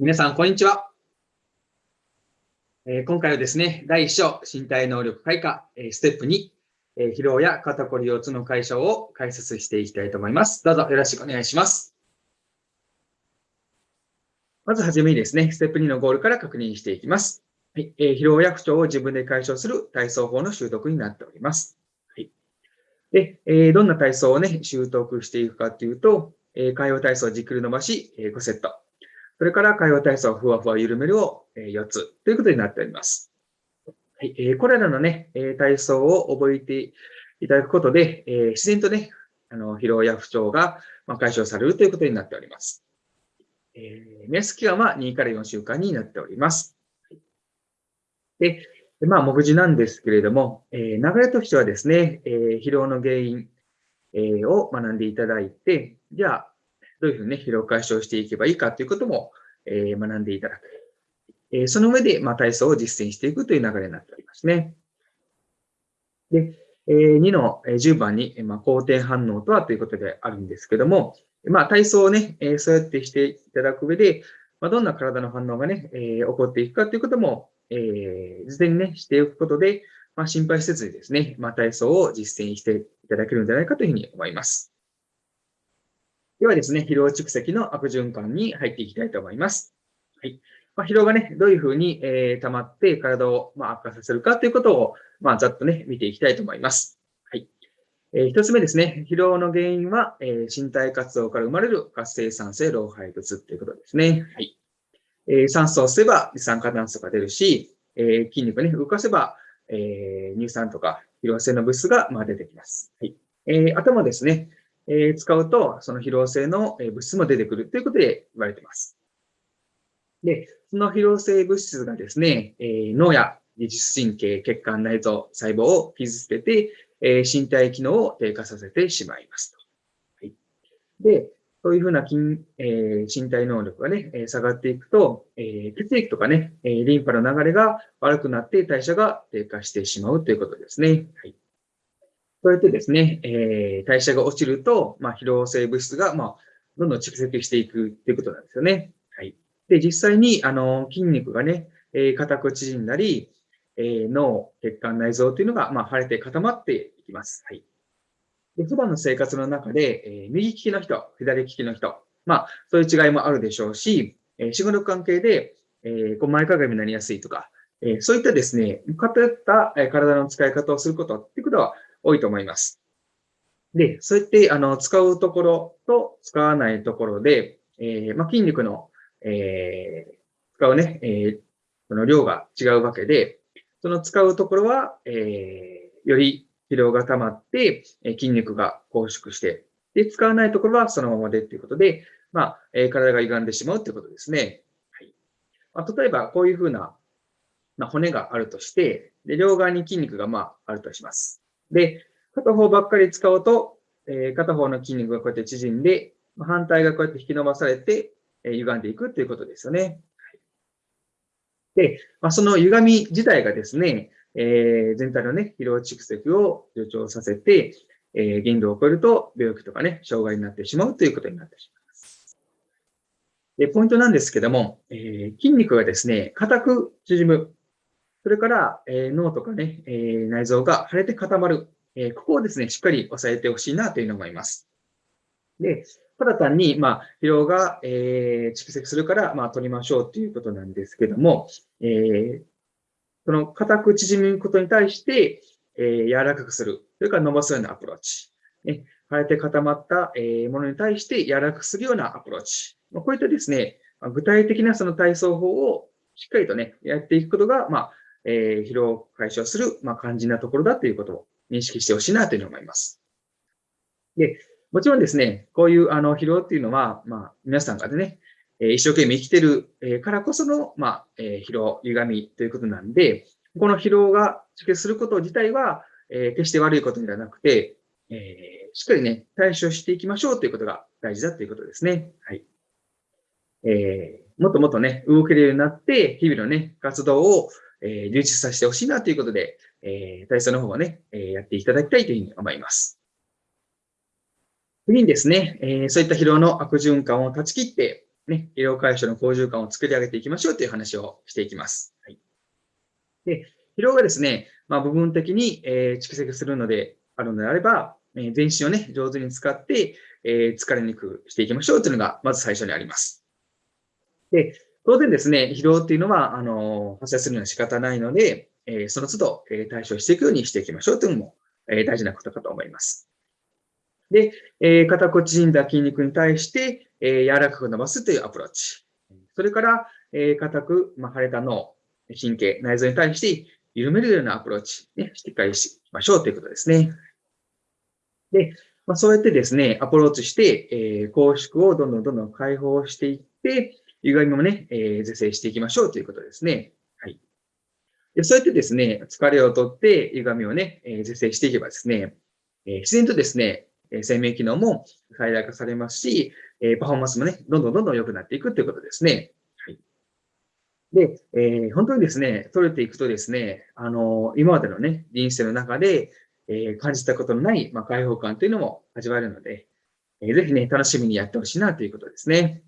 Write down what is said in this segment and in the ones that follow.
皆さん、こんにちは。えー、今回はですね、第1章、身体能力開花、えー、ステップ2、えー、疲労や肩こり腰痛の解消を解説していきたいと思います。どうぞよろしくお願いします。まずはじめにですね、ステップ2のゴールから確認していきます。はいえー、疲労や不調を自分で解消する体操法の習得になっております。はい、で、えー、どんな体操をね、習得していくかというと、えー、海洋体操をじっくり伸ばし、え、5セット。それから海洋体操ふわふわ緩めるを4つということになっております。はい、これらのね、体操を覚えていただくことで、自然とね、あの疲労や不調が解消されるということになっております。えー、目安期間は2から4週間になっております。で、まあ、目次なんですけれども、えー、流れとしてはですね、えー、疲労の原因、えー、を学んでいただいて、じゃあ、どういうふうにね、疲労解消していけばいいかということも、えー、学んでいただく。えー、その上で、まあ、体操を実践していくという流れになっておりますね。で、えー、2の10番に、まあ、肯定反応とはということであるんですけども、まあ、体操をね、えー、そうやってしていただく上で、まあ、どんな体の反応がね、えー、起こっていくかということも、えー、事前にね、しておくことで、まあ、心配せずにですね、まあ、体操を実践していただけるんじゃないかというふうに思います。ではですね、疲労蓄積の悪循環に入っていきたいと思います。はい。まあ、疲労がね、どういうふうに、えー、溜まって体を、まあ、悪化させるかということを、まあ、ざっとね、見ていきたいと思います。はい。えー、一つ目ですね、疲労の原因は、えー、身体活動から生まれる活性酸性老廃物ということですね。はい。えー、酸素を吸えば二酸化炭素が出るし、えー、筋肉ね、動かせば、えー、乳酸とか疲労性の物質が、まあ、出てきます。はい。えー、頭ですね、えー使うと、その疲労性の物質も出てくるということで言われています。で、その疲労性物質がですね、え脳や自律神経、血管、内臓、細胞を傷つけて、え身体機能を低下させてしまいますと。はい、で、そういうふうな筋、えー、身体能力がね、え下がっていくと、え、血液とかね、えリンパの流れが悪くなって代謝が低下してしまうということですね。はいそうやってですね、えー、代謝が落ちると、まあ、疲労性物質が、まあ、どんどん蓄積していくっていうことなんですよね。はい。で、実際に、あの、筋肉がね、えー、硬く縮んだり、えー、脳、血管、内臓というのが、まあ、腫れて固まっていきます。はい。で、普段の生活の中で、えー、右利きの人、左利きの人、まあ、そういう違いもあるでしょうし、えー、仕事関係で、えー、こう前かがみになりやすいとか、えー、そういったですね、偏った体の使い方をすることっていうことは、多いと思います。で、そうやって、あの、使うところと使わないところで、えー、まあ、筋肉の、えー、使うね、えー、その量が違うわけで、その使うところは、えー、より疲労が溜まって、え筋肉が拘縮して、で、使わないところはそのままでっていうことで、まあ、え、体が歪んでしまうっていうことですね。はい。まあ、例えば、こういうふうな、まあ、骨があるとして、で、両側に筋肉が、まあ、あるとします。で、片方ばっかり使うと、えー、片方の筋肉がこうやって縮んで、反対がこうやって引き伸ばされて、えー、歪んでいくということですよね。で、まあ、その歪み自体がですね、えー、全体のね、疲労蓄積を助長させて、えー、限度を超えると病気とかね、障害になってしまうということになってしまいます。で、ポイントなんですけども、えー、筋肉がですね、硬く縮む。それから、え、脳とかね、え、内臓が腫れて固まる。え、ここをですね、しっかり押さえてほしいなというのを思います。で、ただ単に、まあ、疲労が、え、蓄積するから、まあ、取りましょうということなんですけども、えー、その硬く縮むことに対して、えー、柔らかくする。それから伸ばすようなアプローチ。ね、腫れて固まった、え、ものに対して柔らかくするようなアプローチ。ま、こういったですね、具体的なその体操法をしっかりとね、やっていくことが、まあ、えー、疲労を解消する、まあ、肝心なところだということを認識してほしいなというふうに思います。で、もちろんですね、こういうあの疲労っていうのは、まあ、皆さんがね、え一生懸命生きてるからこその、まあ、え疲労、歪みということなんで、この疲労が蓄積すること自体は、え決して悪いことではなくて、えしっかりね、対処していきましょうということが大事だということですね。はい。えー、もっともっとね、動けるようになって、日々のね、活動を、えー、充実させてほしいなということで、えー、体操の方をね、えー、やっていただきたいというふうに思います。次にですね、えー、そういった疲労の悪循環を断ち切って、ね、医療解消の好循環を作り上げていきましょうという話をしていきます。はい、で疲労がですね、まあ、部分的に、え、蓄積するのであるのであれば、え、全身をね、上手に使って、え、疲れにくくしていきましょうというのが、まず最初にあります。で、当然ですね、疲労っていうのは、あの、発生するのは仕方ないので、えー、その都度、えー、対処していくようにしていきましょうというのも、えー、大事なことかと思います。で、えー、肩こ縮んだ筋肉に対して、え、柔らかく伸ばすというアプローチ。それから、え、硬く、まあ、腫れた脳、神経、内臓に対して緩めるようなアプローチ、ね、しっかりしましょうということですね。で、まあ、そうやってですね、アプローチして、えー、拘縮をどんどんどんどん解放していって、歪みもね、えー、是正していきましょうということですね。はい。でそうやってですね、疲れをとって歪みをね、えー、是正していけばですね、えー、自然とですね、生命機能も最大化されますし、えパフォーマンスもね、どんどんどんどん良くなっていくということですね。はい。で、えー、本当にですね、取れていくとですね、あの今までのね、人生の中で、えー、感じたことのない、まあ、解放感というのも味わえるので、えー、ぜひね、楽しみにやってほしいなということですね。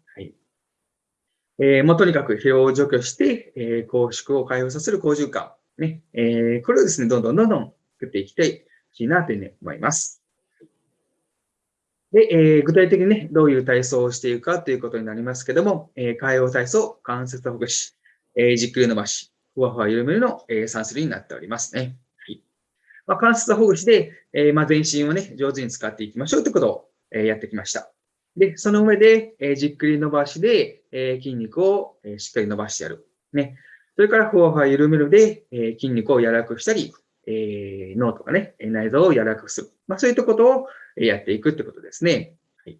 えー、もうとにかく疲労を除去して、えー、拘縮を解放させる好循環。ね、えー、これをですね、どんどんどんどん作っていきたい、ほしいなというふうに思います。で、えー、具体的にね、どういう体操をしていくかということになりますけども、えー、海洋体操、関節ほぐし、えー、じっくり伸ばし、ふわふわ緩めるの、えー、3種類になっておりますね。はいまあ、関節ほぐしで、えー、まあ、全身をね、上手に使っていきましょうということを、えー、やってきました。で、その上で、え、じっくり伸ばしで、え筋肉を、えしっかり伸ばしてやる。ね。それから、ふわふわ緩めるで、え筋肉を柔らかくしたり、え脳とかね、内臓を柔らかくする。まあ、そういったことをやっていくってことですね。はい。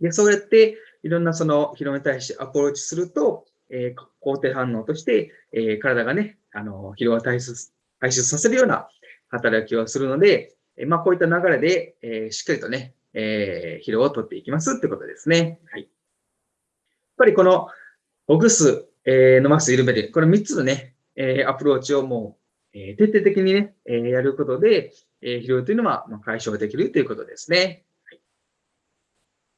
で、そうやって、いろんなその疲労に対してアプローチすると、え肯定反応として、え体がね、あの、疲労を排出させるような働きをするので、えまあ、こういった流れで、え、しっかりとね、えー、疲労を取っていきますってことですね。はい。やっぱりこの、ほぐす、えー、伸ばす、緩める、この3つのね、えー、アプローチをもう、えー、徹底的にね、えー、やることで、えー、疲労というのは、まあ、解消できるということですね。はい、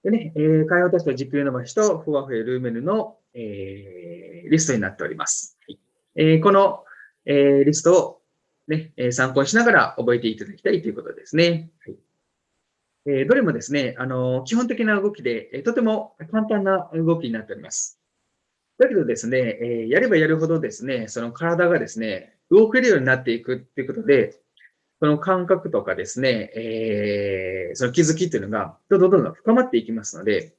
でね、えー、解放テスト、軸伸ばしと、ふわふわ緩めるの、えー、リストになっております。はいえー、この、えー、リストをね、参考にしながら覚えていただきたいということですね。はいえどれもですね、あの基本的な動きで、えとても簡単な動きになっております。だけどですね、えやればやるほどですね、その体がですね、動けるようになっていくっていうことで、その感覚とかですね、えー、その気づきっていうのが、どんどんどんどん深まっていきますので、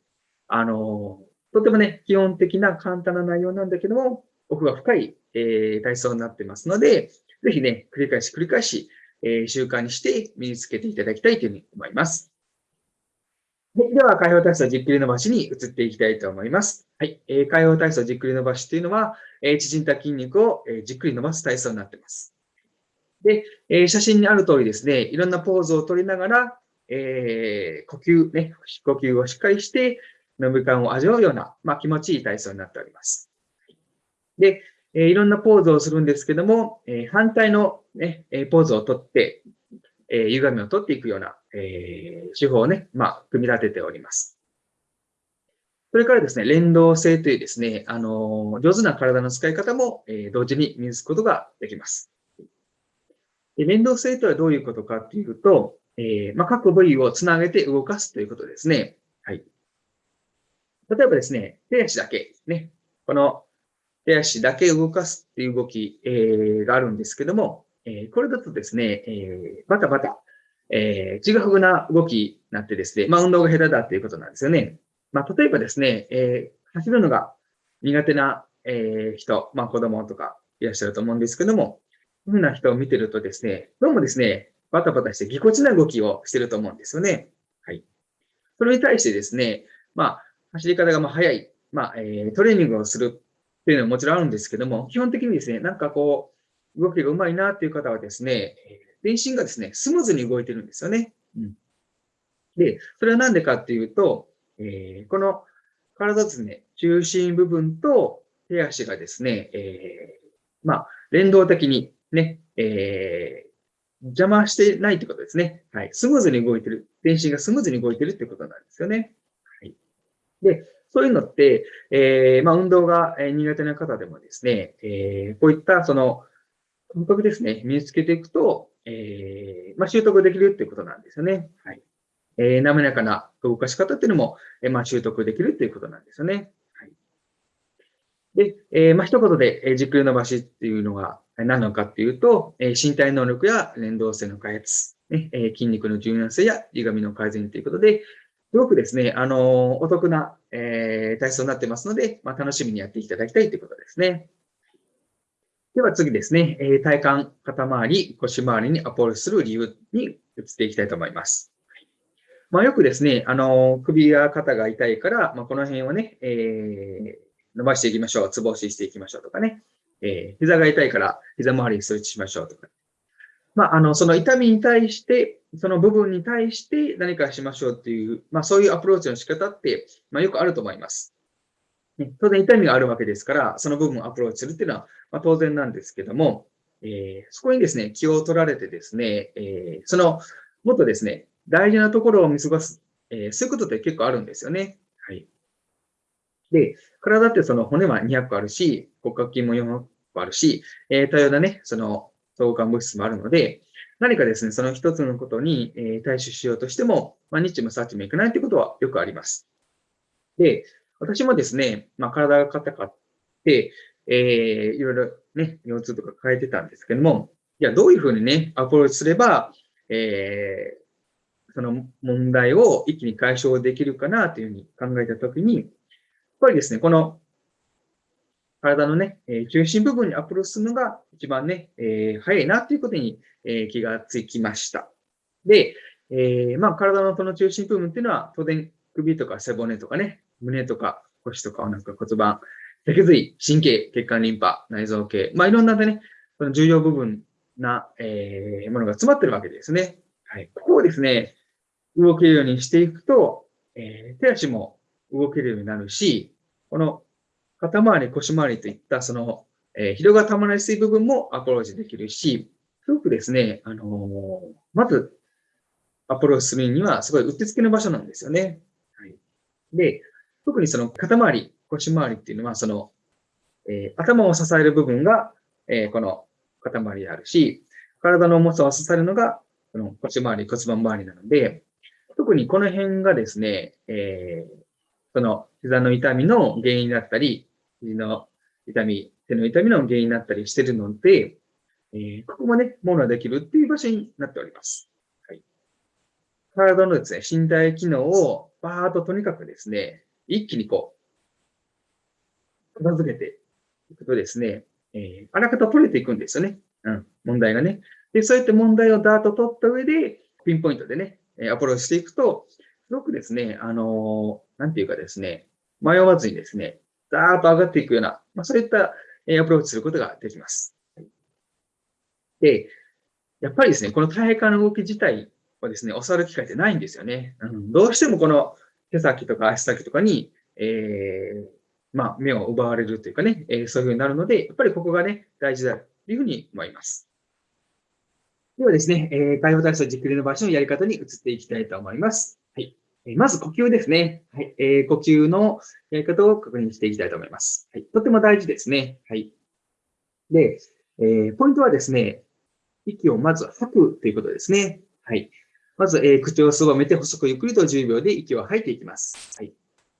あの、とてもね、基本的な簡単な内容なんだけども、奥が深い、えー、体操になってますので、ぜひね、繰り返し繰り返し、えー、習慣にして身につけていただきたいというふうに思います。はい、では、解放体操じっくり伸ばしに移っていきたいと思います。はい。えー、解放体操じっくり伸ばしというのは、えー、縮んだ筋肉を、えー、じっくり伸ばす体操になっています。で、えー、写真にある通りですね、いろんなポーズを取りながら、えー、呼吸、ね、呼吸をしっかりして、伸び感を味わうような、まあ、気持ちいい体操になっております。で、えいろんなポーズをするんですけども、え反対の、ね、ポーズをとって、え歪みを取っていくような、え手法をね、まあ、組み立てております。それからですね、連動性というですね、あの上手な体の使い方も、え同時に身につくことができます。で連動性とはどういうことかっていうと、えー、まあ、各部位をつなげて動かすということですね。はい。例えばですね、手足だけ、ね、この手足だけ動かすっていう動き、えー、があるんですけども、え、これだとですね、えー、バタバタ、えー、ちぐはぐな動きになってですね、まあ、運動が下手だっていうことなんですよね。まあ、例えばですね、えー、走るのが苦手な、えー、人、まあ、子供とかいらっしゃると思うんですけども、こういうふうな人を見てるとですね、どうもですね、バタバタしてぎこちな動きをしてると思うんですよね。はい。それに対してですね、まあ、走り方がまあ速い、まあ、えー、トレーニングをするっていうのはもちろんあるんですけども、基本的にですね、なんかこう、動きがうまいなっていう方はですね、全身がですね、スムーズに動いてるんですよね。うん、で、それはなんでかっていうと、えー、この体ですね、中心部分と手足がですね、えー、まあ、連動的にね、えー、邪魔してないってことですね。はい。スムーズに動いてる。全身がスムーズに動いてるってことなんですよね。はい。で、そういうのって、えー、まあ、運動が苦手な方でもですね、えー、こういったその感覚ですね、身につけていくと、えー、まあ、習得できるっていうことなんですよね。はい。えー、滑らかな動かし方っていうのも、えー、まあ、習得できるっていうことなんですよね。はい。で、えー、まあ、一言で、えー、軸伸ばしっていうのが何なのかっていうと、えー、身体能力や連動性の開発、ねえー、筋肉の柔軟性や歪みの改善ということで、すごくですね、あの、お得な、えー、体操になってますので、まあ、楽しみにやっていただきたいということですね。では次ですね、えー、体幹、肩周り、腰周りにアプローチする理由に移っていきたいと思います。まあ、よくですね、あの、首や肩が痛いから、まあ、この辺をね、えー、伸ばしていきましょう。つぼ押ししていきましょうとかね。えー、膝が痛いから膝周りにストレッチしましょうとか。まあ、あの、その痛みに対して、その部分に対して何かしましょうっていう、まあ、そういうアプローチの仕方って、まあ、よくあると思います。当然痛みがあるわけですから、その部分をアプローチするっていうのは、まあ、当然なんですけども、えー、そこにですね、気を取られてですね、えー、その、もっとですね、大事なところを見過ごす、えー、そういうことって結構あるんですよね。はい。で、体ってその骨は200個あるし、骨格筋も400個あるし、え、多様なね、その相関物質もあるので、何かですね、その一つのことに、え、対処しようとしても、まあ、日もさっちもいかないということはよくあります。で、私もですね、まあ、体が硬かって、えー、いろいろね、腰痛とか変えてたんですけども、いや、どういうふうにね、アプローチすれば、えー、その問題を一気に解消できるかなというふうに考えたときに、やっぱりですね、この体のね、え中心部分にアプローチするのが一番ね、えー、早いなということに、え、気がつきました。で、えー、まあ、体のその中心部分っていうのは、当然首とか背骨とかね、胸とか腰とかお腹骨盤、脊髄、神経、血管リンパ、内臓系、まあいろんなね、その重要部分な、えー、ものが詰まってるわけですね。はい。ここをですね、動けるようにしていくと、えー、手足も動けるようになるし、この肩周り、腰周りといったその、えー、疲労がたまりやすい部分もアプローチできるし、すごくですね、あのー、まずアプローチするにはすごいうってつけの場所なんですよね。はい。で、特にその肩周り、腰周りっていうのは、その、えー、頭を支える部分が、えー、この肩周りであるし、体の重さを支えるのが、この腰周り、骨盤周りなので、特にこの辺がですね、えー、その膝の痛みの原因だったり、肘の痛み、手の痛みの原因になったりしてるので、えー、ここもね、ものができるっていう場所になっております。はい、体のですね、身体機能をバーっととにかくですね、一気にこう、片付けていくとですね、えー、あらかた取れていくんですよね。うん、問題がね。で、そうやって問題をダーッと取った上で、ピンポイントでね、アプローチしていくと、すごくですね、あのー、なんていうかですね、迷わずにですね、ダーッと上がっていくような、まあ、そういったアプローチすることができます。で、やっぱりですね、この体幹の動き自体はですね、教わる機会ってないんですよね。うん、どうしてもこの手先とか足先とかに、えー、まあ、目を奪われるというかね、えー、そういうふうになるので、やっぱりここがね、大事だというふうに思います。ではですね、えー、解放体操じっくりの場所のやり方に移っていきたいと思います。はい。えまず呼吸ですね。はい。えー、呼吸のやり方を確認していきたいと思います。はい。とても大事ですね。はい。で、えー、ポイントはですね、息をまず吐くということですね。はい。まず、えー、口をすぼめて細くゆっくりと10秒で息を吐いていきます。はい。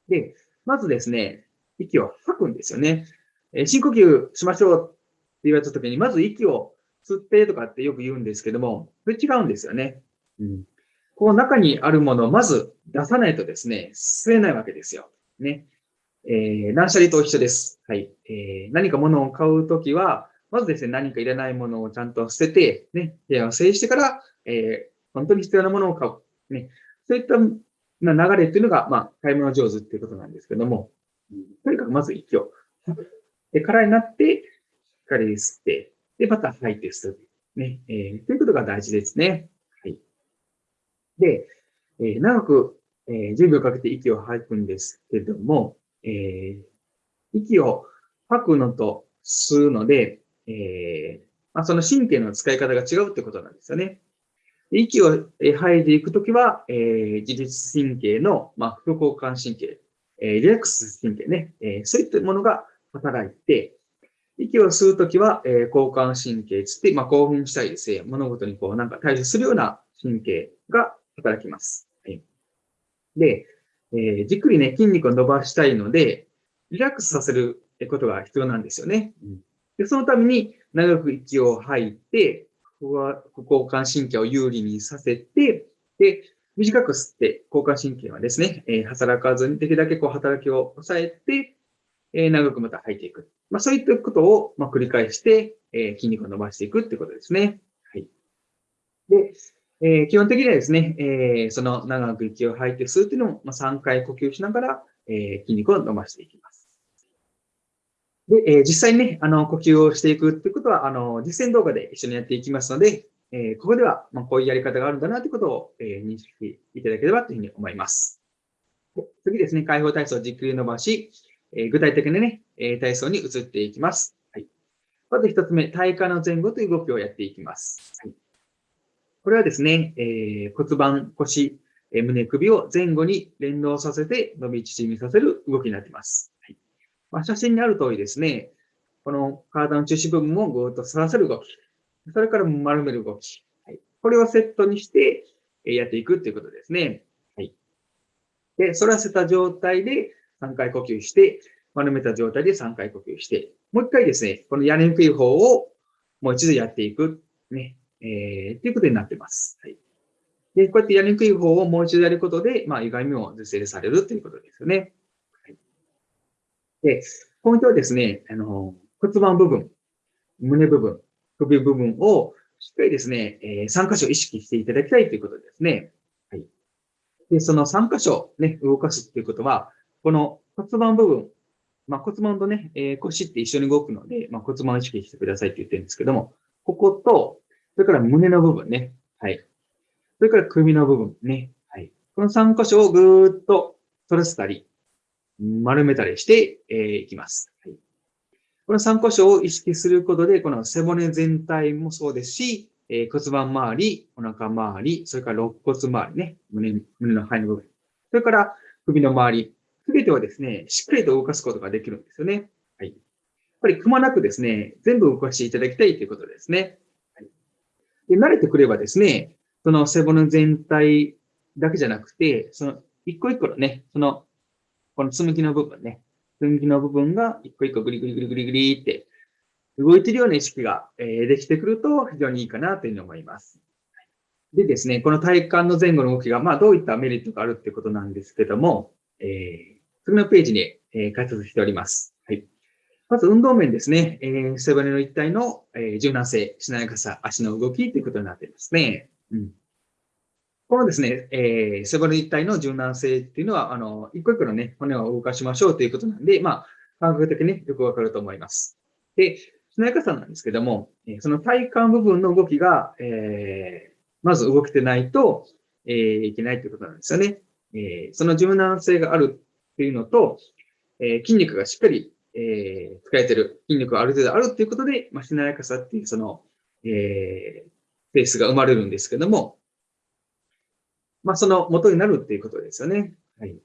で、まずですね、息を吐くんですよね。えー、深呼吸しましょうって言われたときに、まず息を吸ってとかってよく言うんですけども、これ違うんですよね。うん。この中にあるものをまず出さないとですね、吸えないわけですよ。ね。えー、断捨離と一緒です。はい。えー、何か物を買うときは、まずですね、何かいらないものをちゃんと捨てて、ね、部屋を整理してから、えー、本当に必要なものを買う。ね。そういった流れっていうのが、まあ、買い物上手っていうことなんですけども、とにかくまず息をで、空になって、しっかり吸って、で、また吐いて吸う。ね。えー、ということが大事ですね。はい。で、えー、長く、えー、10秒かけて息を吐くんですけども、えー、息を吐くのと吸うので、えーまあ、その神経の使い方が違うってことなんですよね。息を吐いていくときは、えー、自律神経の、まあ、副交感神経えリラックス神経ね、えそういったものが働いて、息を吸うときは、え交感神経つって、まあ、興奮したりですね、物事にこうなんか対処するような神経が働きます。はい、で、え、じっくりね、筋肉を伸ばしたいので、リラックスさせることが必要なんですよね。うん、でそのために、長く息を吐いて、ここは交感神経を有利にさせて、で、短く吸って、交感神経はですね、えー、働かずに、できるだけこう働きを抑えて、えー、長くまた吐いていく。まあ、そういったことを、ま、繰り返して、えー、筋肉を伸ばしていくってことですね。はい。で、え、基本的にはですね、え、その長く息を吐いて吸うっていうのも、ま、3回呼吸しながら、え、筋肉を伸ばしていきます。で、えー、実際にね、あの、呼吸をしていくってことは、あの、実践動画で一緒にやっていきますので、えー、ここでは、まあ、こういうやり方があるんだなということを、えー、認識いただければというふうに思います。次ですね、解放体操をじっくり伸ばし、えー、具体的なね、え体操に移っていきます。はい、まず一つ目、体幹の前後という動きをやっていきます。はい、これはですね、え骨盤、腰、え胸、首を前後に連動させて伸び縮みさせる動きになっています。はいまあ、写真にある通りですね、この体の中心部分をぐーっと反らせる動き。それから丸める動き。はい、これをセットにしてやっていくということですね。はい。で、反らせた状態で3回呼吸して、丸めた状態で3回呼吸して、もう一回ですね、このやりにくい方をもう一度やっていく。ね。えー、っていうことになってます。はい。で、こうやってやりにくい方をもう一度やることで、まあ、歪みも是正されるということですよね。で、ポイントはですね、あの、骨盤部分、胸部分、首部分をしっかりですね、えー、3箇所意識していただきたいということですね。はい。で、その3箇所ね、動かすっていうことは、この骨盤部分、まあ、骨盤とね、えー、腰って一緒に動くので、まあ、骨盤を意識してくださいって言ってるんですけども、ここと、それから胸の部分ね。はい。それから首の部分ね。はい。この3箇所をぐーっと反らせたり、丸めたりして、いきます。はい。この3箇所を意識することで、この背骨全体もそうですし、え、骨盤周り、お腹周り、それから肋骨周りね、胸、胸の肺の部分。それから首の周り、すべてをですね、しっかりと動かすことができるんですよね。はい。やっぱりくまなくですね、全部動かしていただきたいということですね。はい、で慣れてくればですね、その背骨全体だけじゃなくて、その一個一個のね、その、この積み木の部分ね、分岐の部分が一個一個グリグリグリグリグリって動いてるような意識がえできてくると非常にいいかなというふうに思います。でですね、この体幹の前後の動きが、まあ、どういったメリットがあるっていうことなんですけども、えー、次のページに、え解説しております。はい。まず運動面ですね、えー、背骨の一体の、え柔軟性、しなやかさ、足の動きということになっていますね。うん。このですね、えー、背骨一体の柔軟性っていうのは、あの、一個一個のね、骨を動かしましょうということなんで、まあ、感覚的に、ね、よくわかると思います。で、しなやかさなんですけども、その体幹部分の動きが、えー、まず動けてないと、えー、いけないということなんですよね。えー、その柔軟性があるっていうのと、えー、筋肉がしっかり、えー、使えてる、筋肉がある程度あるっていうことで、まあ、しなやかさっていう、その、えー、ペースが生まれるんですけども、まあ、その元になるっていうことですよね。はい。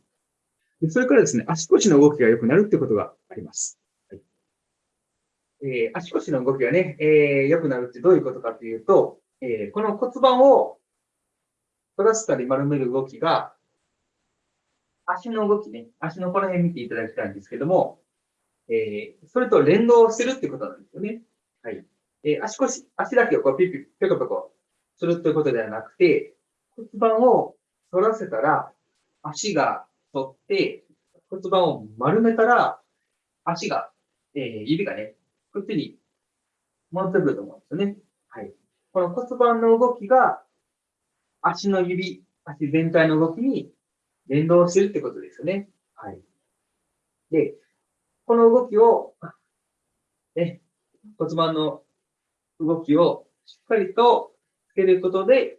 でそれからですね、足腰の動きが良くなるってことがあります。はいえー、足腰の動きがね、えー、良くなるってどういうことかというと、えー、この骨盤を反らせたり丸める動きが、足の動きね、足のこの辺見ていただきたいんですけども、えー、それと連動してるってことなんですよね。はい。えー、足腰、足だけをこうピピ、ペコペコするということではなくて、骨盤を反らせたら、足が反って、骨盤を丸めたら、足が、えー、指がね、こっちに戻ってくると思うんですよね。はい。この骨盤の動きが、足の指、足全体の動きに連動してるってことですよね。はい。で、この動きを、ね、骨盤の動きをしっかりとつけることで、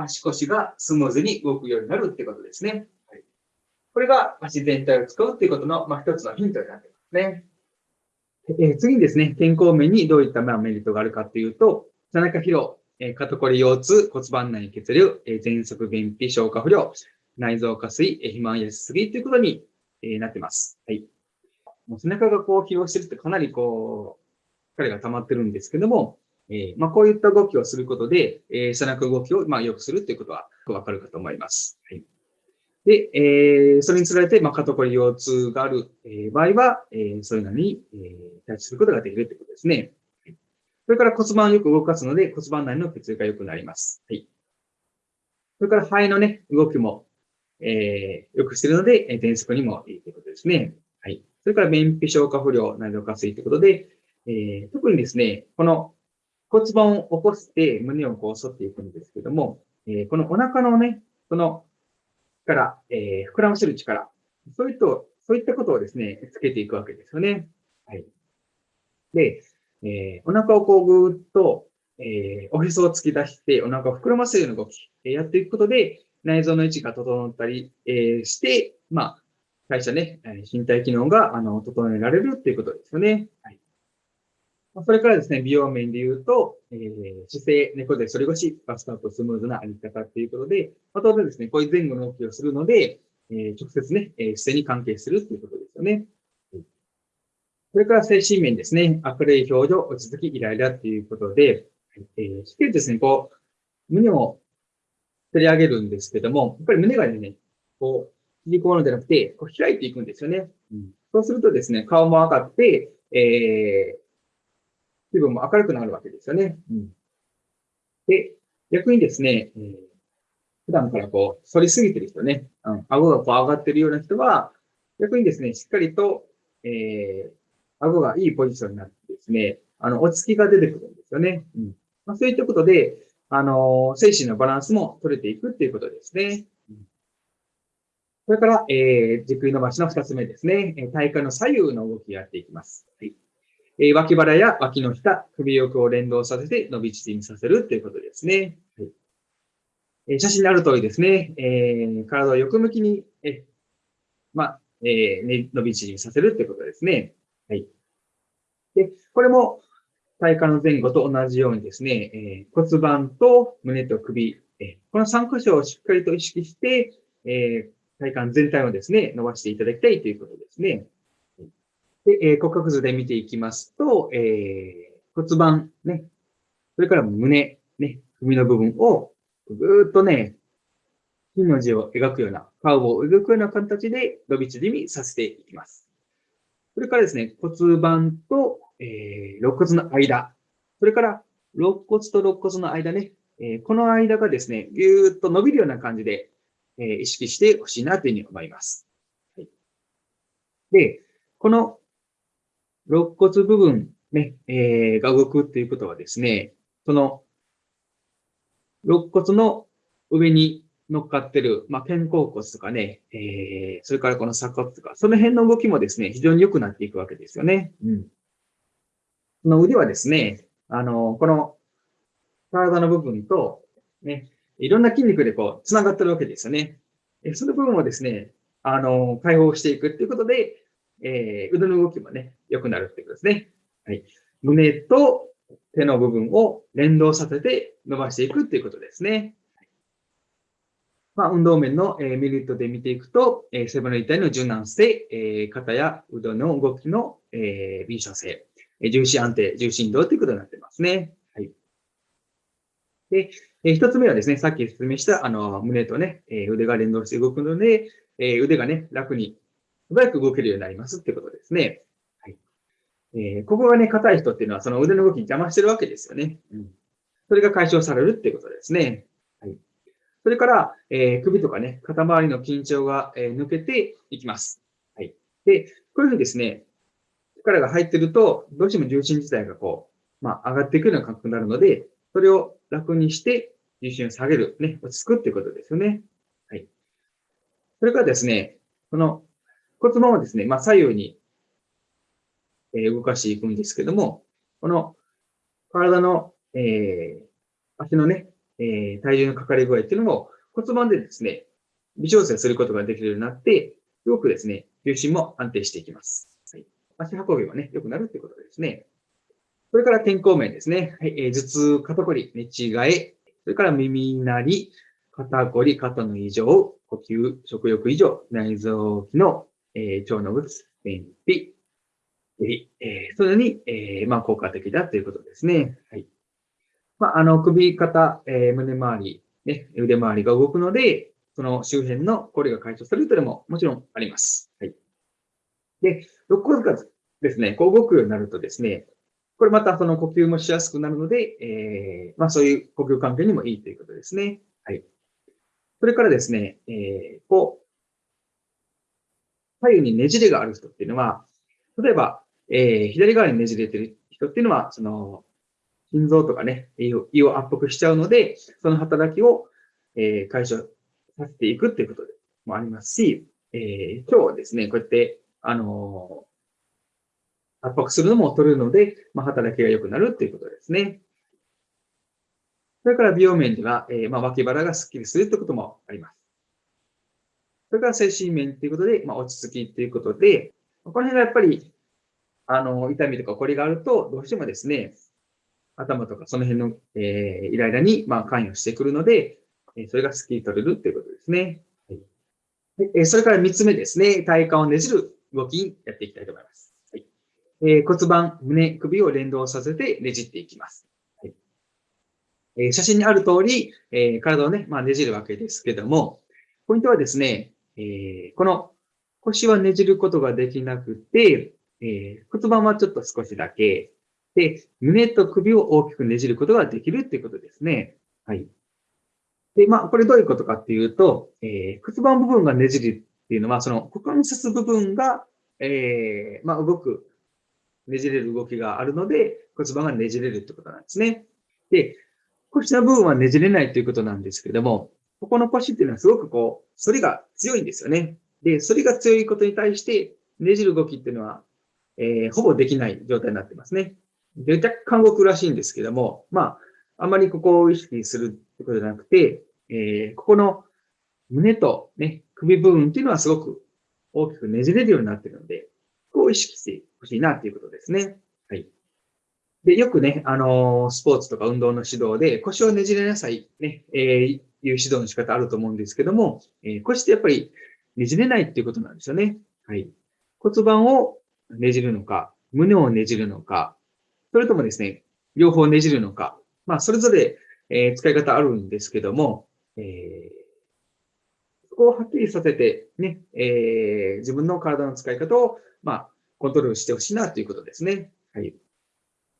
足腰がスムーズに動くようになるってことですね。はい、これが足全体を使うっていうことの、まあ、一つのヒントになってますね。えー、次にですね、健康面にどういったまあメリットがあるかっていうと、背中疲労、えー、肩こり腰痛、骨盤内血流、えー、喘息、便秘、消化不良、内臓下垂え、肥満やしすぎということにえー、なってます。はい。もう背中がこう疲労してるってかなりこう、疲れが溜まってるんですけども、えー、まあ、こういった動きをすることで、えー、背中動きを、まあ、良くするということはわかるかと思います。はい。で、えー、それにつられて、まあ、肩こり腰痛がある、え、場合は、え、そういうのに、え、対処することができるということですね。はい、それから骨盤をよく動かすので、骨盤内の血流が良くなります。はい。それから肺のね、動きも、えー、良くしているので、えー、喘息にもいいということですね。はい。それから便秘消化不良、内臓下垂ということで、えー、特にですね、この骨盤を起こして胸をこう反っていくんですけども、えー、このお腹のね、その力、えー、膨らませる力、そういった、そういったことをですね、つけていくわけですよね。はい。で、えー、お腹をこうぐーっと、えー、おへそを突き出して、お腹を膨らませるような動き、えー、やっていくことで、内臓の位置が整ったり、えー、して、まあ、代謝ね、身体機能が、あの、整えられるっていうことですよね。はい。それからですね、美容面で言うと、えー、姿勢、猫背、反り腰、バストアップスムーズなあり方っていうことで、まあ、当然ですね、こういう前後の動きをするので、えー、直接ね、えー、姿勢に関係するっていうことですよね。それから精神面ですね、明るい表情、落ち着き、イライラっていうことで、えー、しっかりですね、こう、胸を取り上げるんですけども、やっぱり胸がね、こう、縮こうのじゃなくて、こう開いていくんですよね。うん、そうするとですね、顔も上がって、えー、気分も明るくなるわけですよね。うん、で、逆にですね、えー、普段からこう、反りすぎてる人ね、うん、顎がこう上がってるような人は、逆にですね、しっかりと、えー、顎がいいポジションになってですね、あの、落ち着きが出てくるんですよね。うんまあ、そういったことで、あの、精神のバランスも取れていくっていうことですね。それから、えー、軸位伸ばしの二つ目ですね。体幹の左右の動きをやっていきます。はいえ、脇腹や脇の下、首翼を連動させて伸び縮みさせるということですね。はいえ、写真にある通りですね、えー、体を横向きに、えま、えーね、伸び縮みさせるということですね。はい。で、これも体幹の前後と同じようにですね、えー、骨盤と胸と首、え、この3箇所をしっかりと意識して、え、体幹全体をですね、伸ばしていただきたいということですね。で、えー、骨格図で見ていきますと、えー、骨盤、ね、それから胸、ね、首の部分をぐーっとね、金の字を描くような、カーブを描くような形で伸び縮みさせていきます。それからですね、骨盤と、えー、肋骨の間、それから肋骨と肋骨の間ね、えー、この間がですね、ぎゅーっと伸びるような感じで、えー、意識してほしいなというふうに思います。はい、で、この肋骨部分、ね、えー、が動くっていうことはですね、その肋骨の上に乗っかってる、まあ、肩甲骨とかね、えー、それからこの鎖骨とか、その辺の動きもですね、非常に良くなっていくわけですよね。うん。この腕はですね、あの、この体の部分と、ね、いろんな筋肉でこう、繋がってるわけですよね。その部分をですね、あの、解放していくっていうことで、えー、腕の動きもね、良くなるってことですね。はい。胸と手の部分を連動させて伸ばしていくっていうことですね。まあ、運動面の、えー、メリットで見ていくと、えー、背骨一体の柔軟性、えー、肩や腕の動きの、えー、敏捷性、えー、重心安定、重心移動ということになってますね。はい。で、えー、一つ目はですね、さっき説明した、あの、胸とね、えー、腕が連動して動くので、えー、腕がね、楽に、素早く動けるようになりますってことですね。はい。えー、ここがね、硬い人っていうのは、その腕の動きに邪魔してるわけですよね。うん。それが解消されるってことですね。はい。それから、えー、首とかね、肩周りの緊張が、えー、抜けていきます。はい。で、こういうふうにですね、力が入ってると、どうしても重心自体がこう、まあ、上がっていくような感覚になるので、それを楽にして、重心を下げる、ね、落ち着くっていうことですよね。はい。それからですね、この骨盤をですね、まあ、左右に、動かしていくんですけども、この体の、えー、足のね、えー、体重のかかり具合っていうのも骨盤でですね、微調整することができるようになって、すごくですね、重心も安定していきます。はい、足運びもね、良くなるってことですね。それから健康面ですね。はい、えー、頭痛、肩こり、寝違え、それから耳鳴り、肩こり、肩の異常、呼吸、食欲異常、内臓機能、えー、腸の物、便秘、えー、それに、えー、まあ、効果的だということですね。はい。まあ、あの、首、肩、えー、胸周り、ね、腕周りが動くので、その周辺のこれが解消されるというのももちろんあります。はい。で、肋骨がですね、こう動くようになるとですね、これまたその呼吸もしやすくなるので、えー、まあそういう呼吸関係にもいいということですね。はい。それからですね、えー、こう、左右にねじれがある人っていうのは、例えば、えー、左側にねじれてる人っていうのは、その、心臓とかね、胃を胃を圧迫しちゃうので、その働きを、えー、解消させていくっていうこともありますし、えー、今日はですね、こうやって、あの圧迫するのも取れるので、まあ、働きが良くなるっていうことですね。それから美容面では、えー、まあ、脇腹がスッキリするということもあります。それから精神面ということで、まあ、落ち着きということで、この辺がやっぱり、あの、痛みとかこれがあると、どうしてもですね、頭とかその辺の、えー、イライラに、まあ、関与してくるので、え、それがスッキリ取れるということですね。はい、え、それから三つ目ですね、体幹をねじる動きにやっていきたいと思います。はいえー骨盤、胸、首を連動させてねじっていきます。はいえ写真にある通り、え体をね、まあ、ねじるわけですけども、ポイントはですね、えこの腰はねじることができなくて、え骨盤はちょっと少しだけ、で、胸と首を大きくねじることができるっていうことですね。はい。で、まあ、これどういうことかっていうと、えー、骨盤部分がねじるっていうのは、その股関節部分が、えー、まあ、動くねじれる動きがあるので、骨盤がねじれるってことなんですね。で、腰の部分はねじれないということなんですけども、ここの腰っていうのはすごくこう、反りが強いんですよね。で、反りが強いことに対して、ねじる動きっていうのは、えー、ほぼできない状態になってますね。で、若干動くらしいんですけども、まあ、あまりここを意識するってことじゃなくて、えー、ここの胸とね、首部分っていうのはすごく大きくねじれるようになってるので、ここを意識してほしいなっていうことですね。はい。で、よくね、あのー、スポーツとか運動の指導で腰をねじれなさい、ね、えー、いう指導の仕方あると思うんですけども、えー、腰ってやっぱりねじれないっていうことなんですよね。はい。骨盤をねじるのか、胸をねじるのか、それともですね、両方ねじるのか、まあ、それぞれ、え、使い方あるんですけども、えー、そこをはっきりさせて、ね、えー、自分の体の使い方を、まあ、コントロールしてほしいなということですね。はい。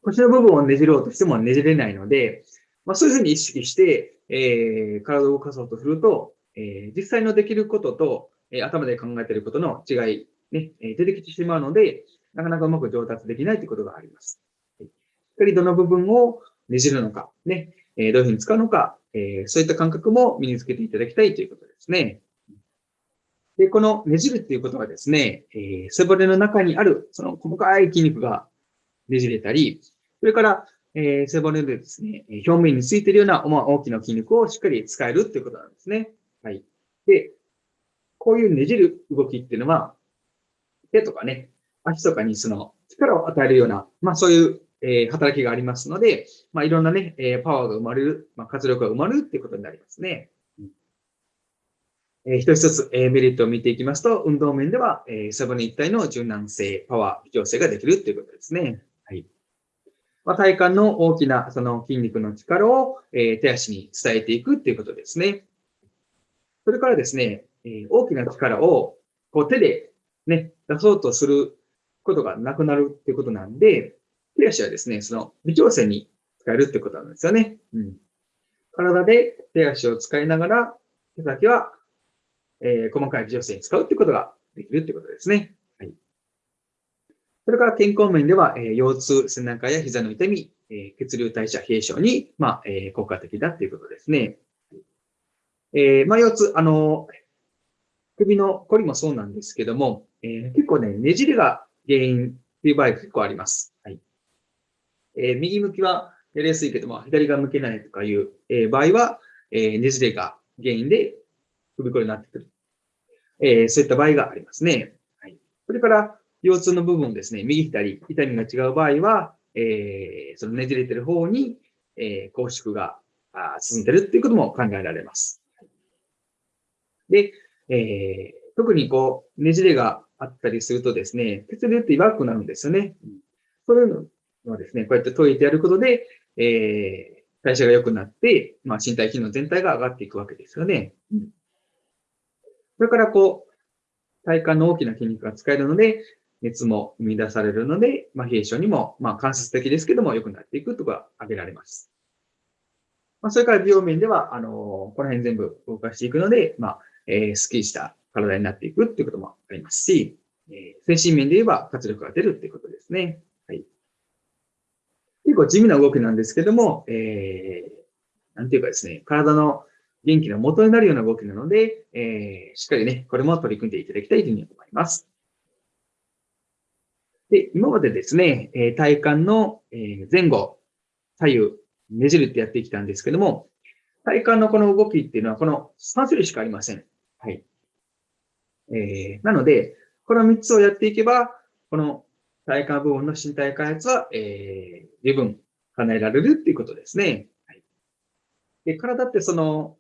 腰の部分をねじろうとしてもねじれないので、まあ、そういうふうに意識して、えー、体を動かそうとすると、えー、実際のできることと、えー、頭で考えていることの違い、ね、え出てきてしまうので、なかなかうまく上達できないということがあります。しっかりどの部分をねじるのか、ね、えどういうふうに使うのか、えそういった感覚も身につけていただきたいということですね。で、このねじるっていうことはですね、えー、背骨の中にある、その細かい筋肉がねじれたり、それから、えー、背骨でですね、表面についているような大きな筋肉をしっかり使えるっていうことなんですね。はい。で、こういうねじる動きっていうのは、手とかね、足とかにその力を与えるような、まあそういう、えー、働きがありますので、まあいろんなね、えー、パワーが生まれる、まあ活力が生まれるっていうことになりますね。えー、一つ一つ、えー、メリットを見ていきますと、運動面では、えー、背骨一体の柔軟性、パワー、微調整ができるということですね。まあ、体幹の大きなその筋肉の力を、え、手足に伝えていくっていうことですね。それからですね、え、大きな力をこう手でね、出そうとすることがなくなるっていうことなんで、手足はですね、その微調整に使えるってことなんですよね。うん。体で手足を使いながら、手先はえー、細かい微調整に使うってことができるってことですね。それから健康面では、え、腰痛、背中や膝の痛み、え、血流代謝冷え症に、まあ、え、効果的だっていうことですね。えー、まあ、腰痛、あの、首のこりもそうなんですけども、えー、結構ね、ねじれが原因っていう場合が結構あります。はい。えー、右向きはやりやすいけども、左が向けないとかいう、えー、場合は、え、ねじれが原因で首こりになってくる。え、そういった場合がありますね。はい。それから、腰痛の部分ですね、右左、痛みが違う場合は、えー、そのねじれてる方に、えー、拘縮が進んでるっていうことも考えられます。で、えー、特にこう、ねじれがあったりするとですね、血流って弱くなるんですよね。そういうのはですね、こうやって解いてやることで、えー、代謝が良くなって、まあ、身体機能全体が上がっていくわけですよね。それから、こう、体幹の大きな筋肉が使えるので、熱も生み出されるので、まあ、冷え症にも、まあ、間接的ですけども、良くなっていくとか挙げられます。まあ、それから美容面では、あのー、この辺全部動かしていくので、まあ、えー、スッキリした体になっていくっていうこともありますし、えー、精神面で言えば活力が出るっていうことですね。はい。結構地味な動きなんですけども、えー、なんていうかですね、体の元気の元になるような動きなので、えー、しっかりね、これも取り組んでいただきたいというふうに思います。で、今までですね、え体幹の前後、左右、ねじるってやってきたんですけども、体幹のこの動きっていうのはこの3種類しかありません。はい。えー、なので、この3つをやっていけば、この体幹部分の身体開発は、えー、十分叶えられるっていうことですね。はい、で体ってその、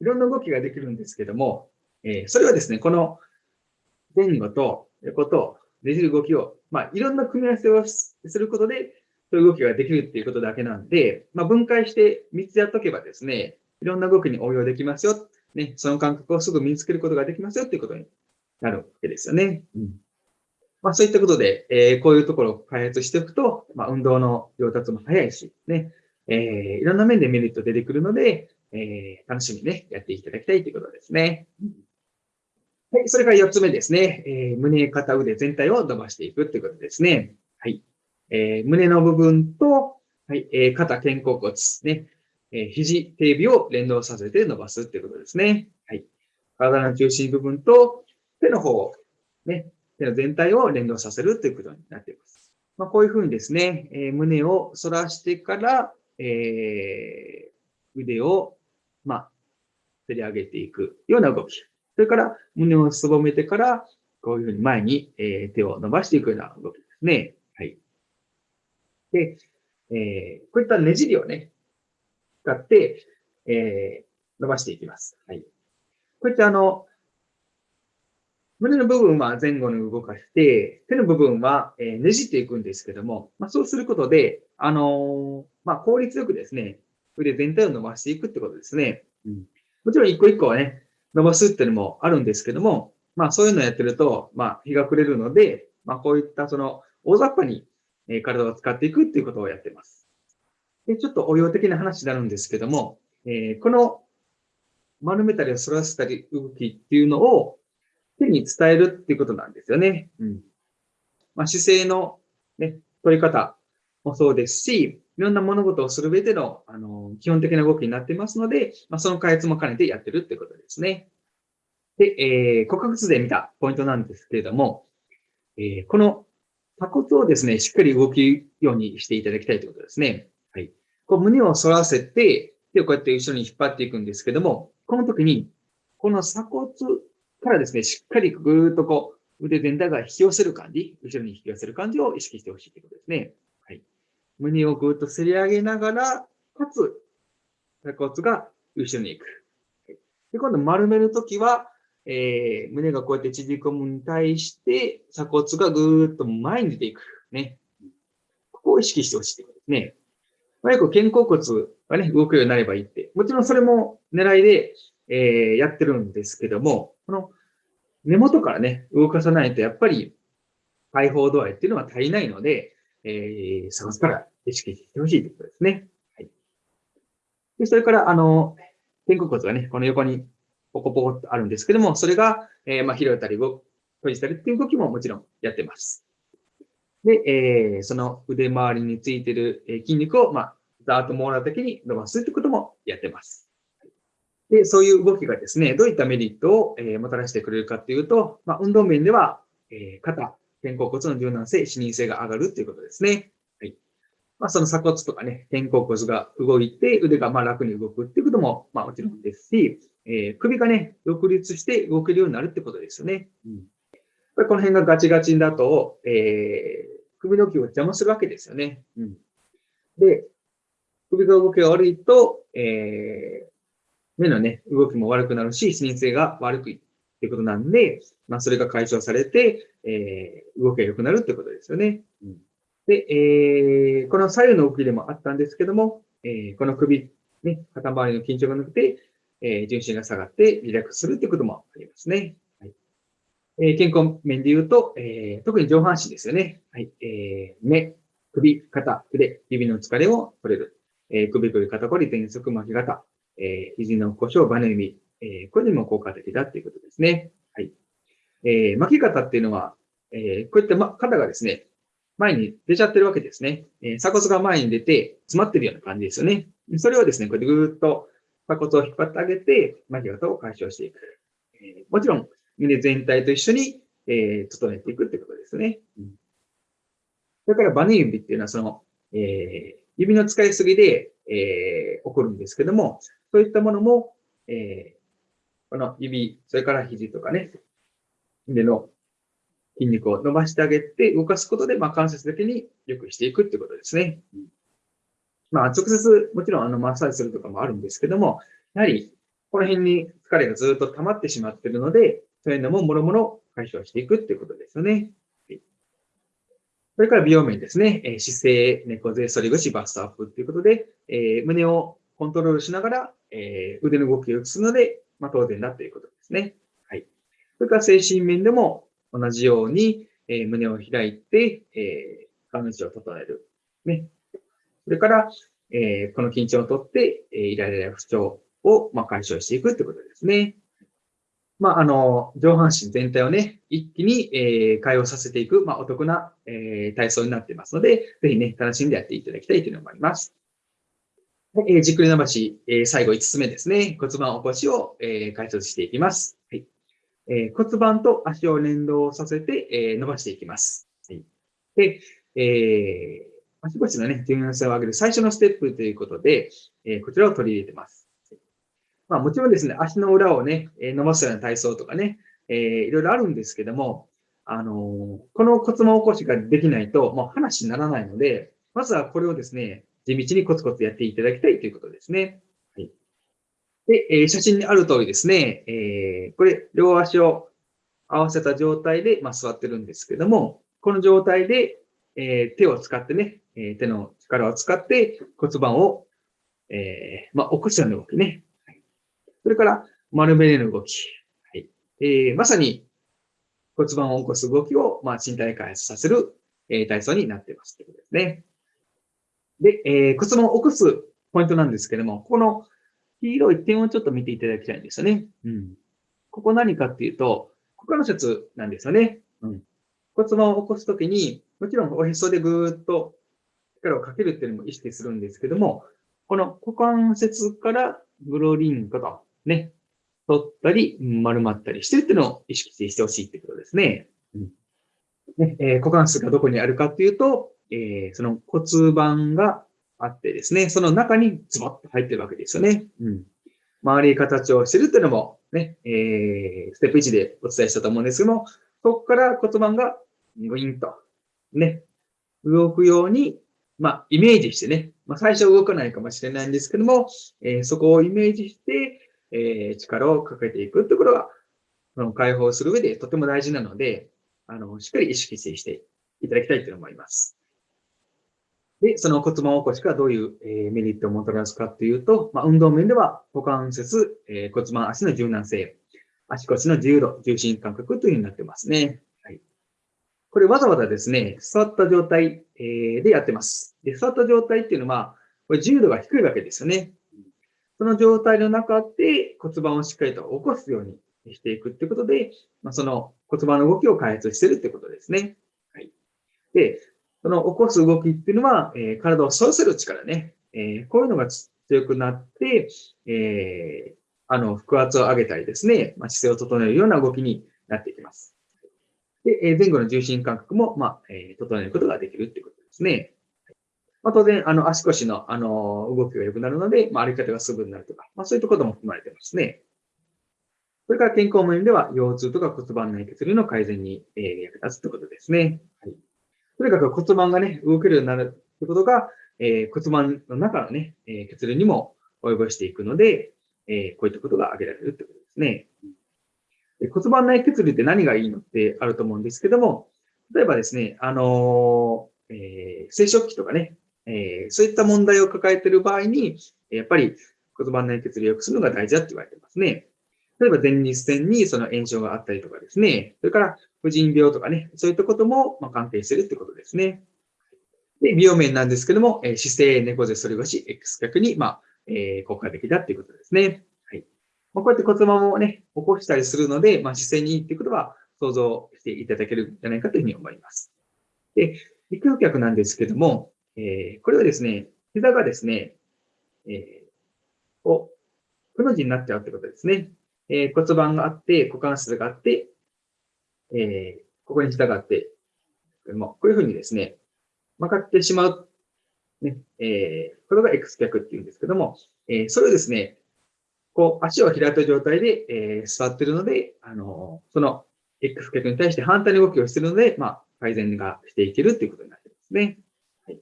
いろんな動きができるんですけども、えー、それはですね、この前後と横とねじる動きを、まあ、いろんな組み合わせをすることで、そういう動きができるっていうことだけなんで、まあ、分解して3つやっとけばですね、いろんな動きに応用できますよ。ね、その感覚をすぐ身につけることができますよっていうことになるわけですよね。うんまあ、そういったことで、えー、こういうところを開発しておくと、まあ、運動の上達も早いし、ね、えー、いろんな面でメリット出てくるので、えー、楽しみにね、やっていただきたいということですね。はい、それから4つ目ですね。えー、胸、肩、腕全体を伸ばしていくということですね。はい。えー、胸の部分と、はい、えー、肩、肩甲骨、ね、え、肘、手指を連動させて伸ばすということですね。はい。体の中心部分と手の方、ね、手の全体を連動させるということになっています。まあ、こういうふうにですね、え、胸を反らしてから、え、腕を、まあ、振り上げていくような動き。それから胸をすぼめてから、こういうふうに前に、えー、手を伸ばしていくような動きですね。はい。で、えー、こういったねじりをね、使って、えー、伸ばしていきます。はい。こういったあの、胸の部分は前後に動かして、手の部分は、えねじっていくんですけども、まあ、そうすることで、あの、まあ、効率よくですね、腕全体を伸ばしていくってことですね。うん、もちろん一個一個はね、伸ばすっていうのもあるんですけども、まあそういうのをやってると、まあ日が暮れるので、まあこういったその大雑把に体を使っていくっていうことをやってます。で、ちょっと応用的な話になるんですけども、えー、この丸めたり反らせたり動きっていうのを手に伝えるっていうことなんですよね。うん。まあ姿勢のね、取り方もそうですし、いろんな物事をする上での、あの、基本的な動きになっていますので、まあ、その開発も兼ねてやってるってことですね。で、えー、骨格図で見たポイントなんですけれども、えー、この鎖骨をですね、しっかり動くようにしていただきたいということですね。はい。こう胸を反らせて、で、こうやって後ろに引っ張っていくんですけども、この時に、この鎖骨からですね、しっかりぐーっとこう、腕全体が引き寄せる感じ、後ろに引き寄せる感じを意識してほしいということですね。胸をぐっとせり上げながら、かつ、鎖骨が後ろに行く。で、今度丸めるときは、えー、胸がこうやって縮こむに対して、鎖骨がぐーっと前に出ていく。ね。ここを意識してほしいということですね。まあ、よく肩甲骨がね、動くようになればいいって。もちろんそれも狙いで、えー、やってるんですけども、この根元からね、動かさないと、やっぱり解放度合いっていうのは足りないので、えー、鎖骨から意識してほしいということですね。はい。で、それから、あの、肩甲骨がね、この横にポコポコとあるんですけども、それが、えー、まあ、広げたり、閉じたりっていう動きももちろんやってます。で、えー、その腕周りについている筋肉を、まあ、ざーっと網羅的に伸ばすってこともやってます。で、そういう動きがですね、どういったメリットを、え、もたらしてくれるかっていうと、まあ、運動面では、え、肩、肩甲骨の柔軟性、視認性が上がるっていうことですね。まあ、その鎖骨とかね、肩甲骨が動いて、腕がまあ楽に動くっていうことも、まあもちろんですし、えー、首がね、独立して動けるようになるってことですよね。うん、この辺がガチガチだと、えー、首の毛を邪魔するわけですよね。うん、で、首が動きが悪いと、えー、目のね、動きも悪くなるし、視認性が悪くってことなんで、まあ、それが解消されて、えー、動きが良くなるってことですよね。うん、で、えー、この左右の動きでもあったんですけども、えー、この首、ね、肩周りの緊張がなくて、えー、重心が下がってリラックスするってこともありますね。はいえー、健康面で言うと、えー、特に上半身ですよね。はい、えー、目、首、肩、腕、指の疲れを取れる。えー、首首肩こり、喘息、巻き肩、えー、肘の故障、バネ指、えー、これにも効果的だっていうことですね。はい。えー、巻き方っていうのは、えー、こういった、ま、肩がですね、前に出ちゃってるわけですね。えー、鎖骨が前に出て詰まってるような感じですよね。それをですね、こうやってぐーっと鎖骨を引っ張ってあげて、巻き方を解消していく。えー、もちろん、胸全体と一緒に、えー、整えていくってことですね。うん、それからバネ指っていうのは、その、えー、指の使いすぎで、えー、起こるんですけども、そういったものも、えー、この指、それから肘とかね、腕の筋肉を伸ばしてあげて動かすことで、まあ、関節的に良くしていくってことですね。まあ、直接、もちろんあのマッサージするとかもあるんですけども、やはり、この辺に疲れがずっと溜まってしまっているので、そういうのももろもろ解消していくっていうことですよね。それから美容面ですね。え姿勢、猫背、反り腰、バストアップっていうことで、え胸をコントロールしながら、え腕の動きを良くするので、まあ、当然だということですね。はい。それから精神面でも同じように、え、胸を開いて、えー、顔の位置を整える。ね。それから、えー、この緊張をとって、えー、イライラや不調を、まあ、解消していくってことですね。まあ、あの、上半身全体をね、一気に、えー、解放させていく、まあ、お得な、えー、体操になっていますので、ぜひね、楽しんでやっていただきたいというのもあります。えー、じっくり伸ばし、えー、最後5つ目ですね。骨盤起こしを、えー、解説していきます。えー、骨盤と足を連動させて、えー、伸ばしていきます。はい、で、えー、足腰のね、柔軟性を上げる最初のステップということで、えー、こちらを取り入れてます。まあ、もちろんですね、足の裏をね、え伸ばすような体操とかね、えー、いろいろあるんですけども、あのー、この骨盤起こしができないと、もう話にならないので、まずはこれをですね、地道にコツコツやっていただきたいということですね。で、えー、写真にある通りですね、えー、これ、両足を合わせた状態で、まあ、座ってるんですけども、この状態で、えー、手を使ってね、え、手の力を使って骨盤を、えー、まあ、起こすような動きね。はい、それから、丸めの動き。はい。えー、まさに骨盤を起こす動きを、まあ、身体開発させる、え、体操になってます。ということですね。で、えー、骨盤を起こすポイントなんですけども、この黄色い点をちょっと見ていただきたいんですよね。うん。ここ何かっていうと、股関節なんですよね。うん。骨盤を起こすときに、もちろんおへそでぐーっと力をかけるっていうのも意識するんですけども、この股関節からグロリンコと、ね、取ったり、丸まったりしてるっていうのを意識してほしいってことですね。うん。ね、えー、股関節がどこにあるかっていうと、えー、その骨盤があってですね、その中にズボッと入ってるわけですよね。うん。周り形をしてるっていうのもね、えー、ステップ1でお伝えしたと思うんですけども、そこから骨盤がグインと、ね、動くように、まあ、イメージしてね、まあ、最初動かないかもしれないんですけども、えー、そこをイメージして、えー、力をかけていくってことが、その解放する上でとても大事なので、あの、しっかり意識していただきたいと思います。で、その骨盤起こしがどういう、えメリットをもたらすかというと、まあ、運動面では股関節、え骨盤足の柔軟性、足腰の自由度、重心感覚というふうになってますね。はい。これわざわざですね、座った状態、えでやってます。で、座った状態っていうのは、これ自由度が低いわけですよね。その状態の中で骨盤をしっかりと起こすようにしていくってことで、まあ、その骨盤の動きを開発してるってことですね。はい。で、その起こす動きっていうのは、えー、体を反せる力ね。えー、こういうのが強くなって、えー、あの、腹圧を上げたりですね、まあ、姿勢を整えるような動きになっていきます。で、え前後の重心感覚も、まあ、え整えることができるっていうことですね。まあ、当然、あの、足腰の、あの、動きが良くなるので、まあ、歩き方がすぐになるとか、まあ、そういったことも含まれてますね。それから健康面では、腰痛とか骨盤内血流の改善に、え役立つということですね。はいとにかく骨盤がね、動けるようになるということが、えー、骨盤の中のね、えー、血流にも及ぼしていくので、えー、こういったことが挙げられるということですね。骨盤内血流って何がいいのってあると思うんですけども、例えばですね、あの、え、生殖器とかね、え、そういった問題を抱えている場合に、やっぱり骨盤内血流を良くするのが大事だって言われてますね。例えば前立腺にその炎症があったりとかですね、それから婦人病とかね、そういったこともま関係してるってことですね。で、美容面なんですけども、え姿勢、猫背、反り腰、X 脚に、まあ、えー、効果的だっていうことですね。はい。まあ、こうやって骨盤をね、起こしたりするので、まあ、姿勢にいいってことは想像していただけるんじゃないかというふうに思います。で、陸上脚なんですけども、えー、これはですね、膝がですね、えー、こう、くの字になっちゃうってことですね。えー、骨盤があって、股関節があって、えー、ここに膝があって、もこういうふうにですね、曲がってしまう、ね、えー、これが X 脚っていうんですけども、えー、それをですね、こう、足を開いた状態で、えー、座ってるので、あのー、その X 脚に対して反対の動きをしてるので、まあ、改善がしていけるということになってますね。はい。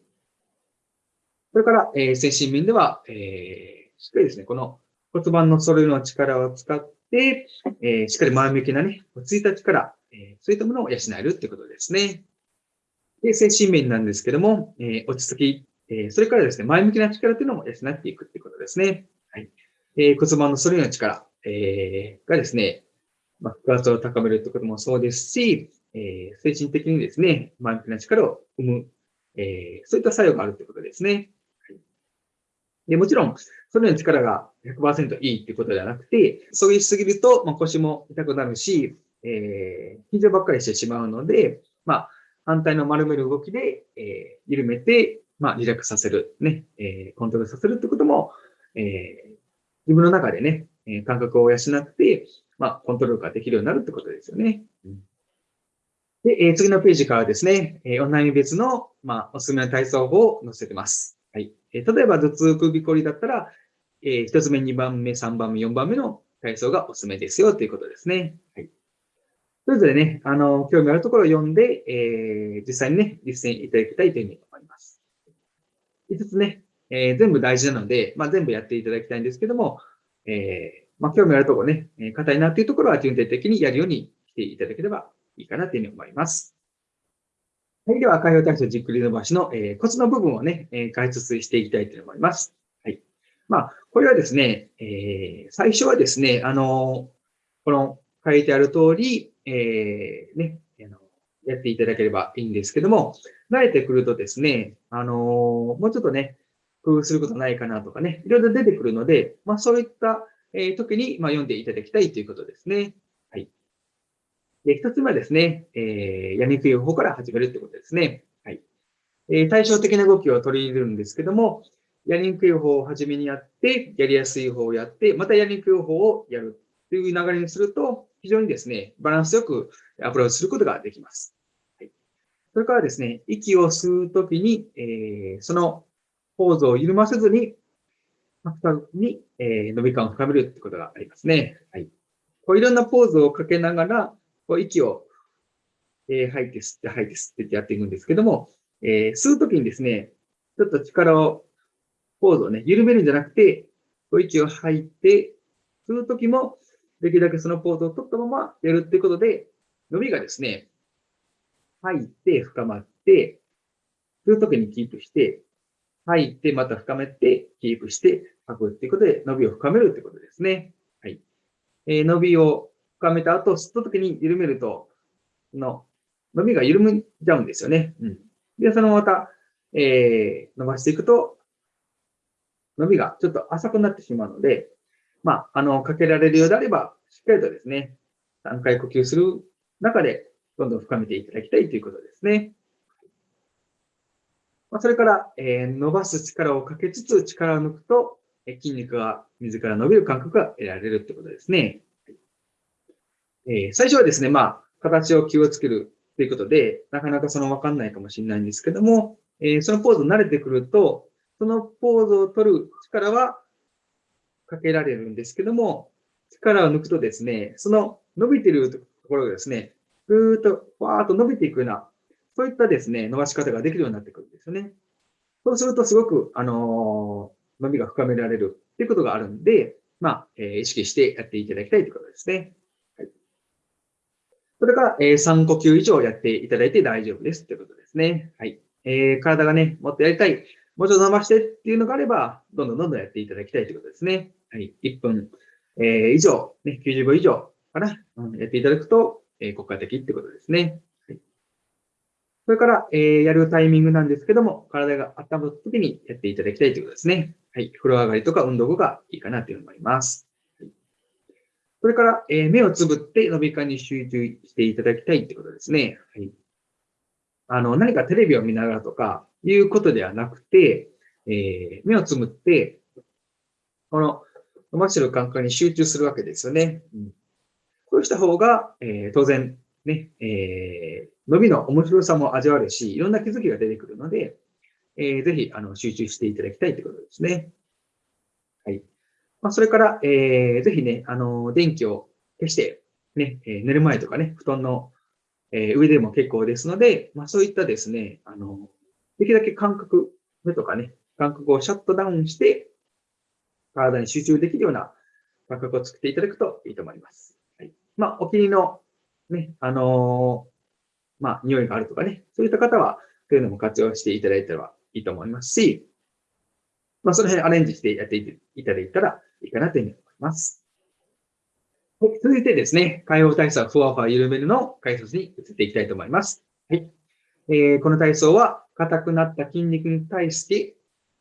それから、えー、精神面では、えー、しっかりですね、この骨盤の揃いの力を使って、えー、しっかり前向きなね、落ち着いた力、えー、そういったものを養えるってことですね。で、精神面なんですけども、えー、落ち着き、え、それからですね、前向きな力というのも養っていくってことですね。はい。え、骨盤の反りの力、えー、がですね、まあ、腹圧を高めるということもそうですし、え、精神的にですね、前向きな力を生む、え、そういった作用があるということですね。でもちろん、それの力が100%いいってことではなくて、そぎしすぎると、まあ、腰も痛くなるし、えー、緊張ばっかりしてしまうので、まあ、反対の丸める動きで、えー、緩めて、まあ、リラックスさせる、ね、えー、コントロールさせるってことも、えー、自分の中でね、え感覚を養って、まあ、コントロールができるようになるってことですよね。で、え、次のページからですね、えー、オンライン別の、まあ、おすすめの体操法を載せてます。はい。えー、例えば、頭痛首こりだったら、えー、1つ目、2番目、3番目、4番目の体操がおすすめですよということですね。はい。それぞれね、あの、興味あるところを読んで、えー、実際にね、実践いただきたいというふうに思います。5つね、えー、全部大事なので、まあ、全部やっていただきたいんですけども、えー、まあ、興味あるところね、え、硬いなっていうところは順定的にやるようにしていただければいいかなというふうに思います。はい。では、開放体操じっくり伸ばしの、えー、コツの部分をね、えー、解説していきたいと思います。はい。まあ、これはですね、えー、最初はですね、あのこの書いてある通り、えー、ね、あの、やっていただければいいんですけども、慣れてくるとですね、あのもうちょっとね、工夫することないかなとかね、いろいろ出てくるので、まあそういった、えー、時に、まあ、読んでいただきたいということですね。で、一つ目はですね、えー、やりにくい方から始めるってことですね。はい。えー、対照的な動きを取り入れるんですけども、やりにくい方を初めにやって、やりやすい方をやって、またやりにくい方をやるという流れにすると、非常にですね、バランスよくアプローチすることができます。はい、それからですね、息を吸うときに、えー、そのポーズを緩ませずに、深に、えー、伸び感を深めるってことがありますね。はい。こういろんなポーズをかけながら、こう息を、えー、吐いて吸って吐いて吸ってってやっていくんですけども、えー、吸うときにですね、ちょっと力を、ポーズをね、緩めるんじゃなくて、こう息を吐いて、吸うときも、できるだけそのポーズを取ったままやるってことで、伸びがですね、吐いて深まって、吸うときにキープして、吐いてまた深めて、キープして吐くっていうことで、伸びを深めるってことですね。はい。えー、伸びを深めた後、吸ったときに緩めると、の、伸びが緩むじゃうんですよね。うん。で、そのまた、えー、伸ばしていくと、伸びがちょっと浅くなってしまうので、まあ、あの、かけられるようであれば、しっかりとですね、3回呼吸する中で、どんどん深めていただきたいということですね。まあ、それから、えー、伸ばす力をかけつつ力を抜くと、え筋肉が自ら伸びる感覚が得られるということですね。えー、最初はですね、まあ、形を気をつけるということで、なかなかそのわかんないかもしれないんですけども、えー、そのポーズに慣れてくると、そのポーズを取る力はかけられるんですけども、力を抜くとですね、その伸びてるところがですね、ぐーっと、わーっと伸びていくような、そういったですね、伸ばし方ができるようになってくるんですよね。そうするとすごく、あのー、伸びが深められるっていうことがあるんで、まあ、えー、意識してやっていただきたいということですね。それから、えー、3呼吸以上やっていただいて大丈夫ですということですね。はい。えー、体がね、もっとやりたい、もうちょっと伸ばしてっていうのがあれば、どんどんどんどんやっていただきたいということですね。はい。1分、えー、以上、ね、90秒以上かな、うん、やっていただくと、えー、効果的ってことですね。はい、それから、えー、やるタイミングなんですけども、体が温まった時にやっていただきたいということですね。はい。風呂上がりとか運動後がいいかなというふうに思います。それから、えー、目をつぶって伸び感に集中していただきたいってことですね。はい。あの、何かテレビを見ながらとかいうことではなくて、えー、目をつぶって、この伸ばしてる感覚に集中するわけですよね。うん、こうした方が、えー、当然、ね、えー、伸びの面白さも味わえるし、いろんな気づきが出てくるので、えー、ぜひ、あの、集中していただきたいということですね。まあ、それから、えー、ぜひね、あの、電気を消して、ね、えー、寝る前とかね、布団の、えー、上でも結構ですので、まあ、そういったですね、あの、できるだけ感覚、目とかね、感覚をシャットダウンして、体に集中できるような感覚を作っていただくといいと思います。はい。まあ、お気に入りの、ね、あのー、まあ、匂いがあるとかね、そういった方は、そういうのも活用していただいたらいいと思いますし、まあ、その辺アレンジしてやっていただいたらいいかなというふうに思います。はい、続いてですね、解放体操ふわふわ緩めるの解説に移っていきたいと思います。はい。えー、この体操は、硬くなった筋肉に対して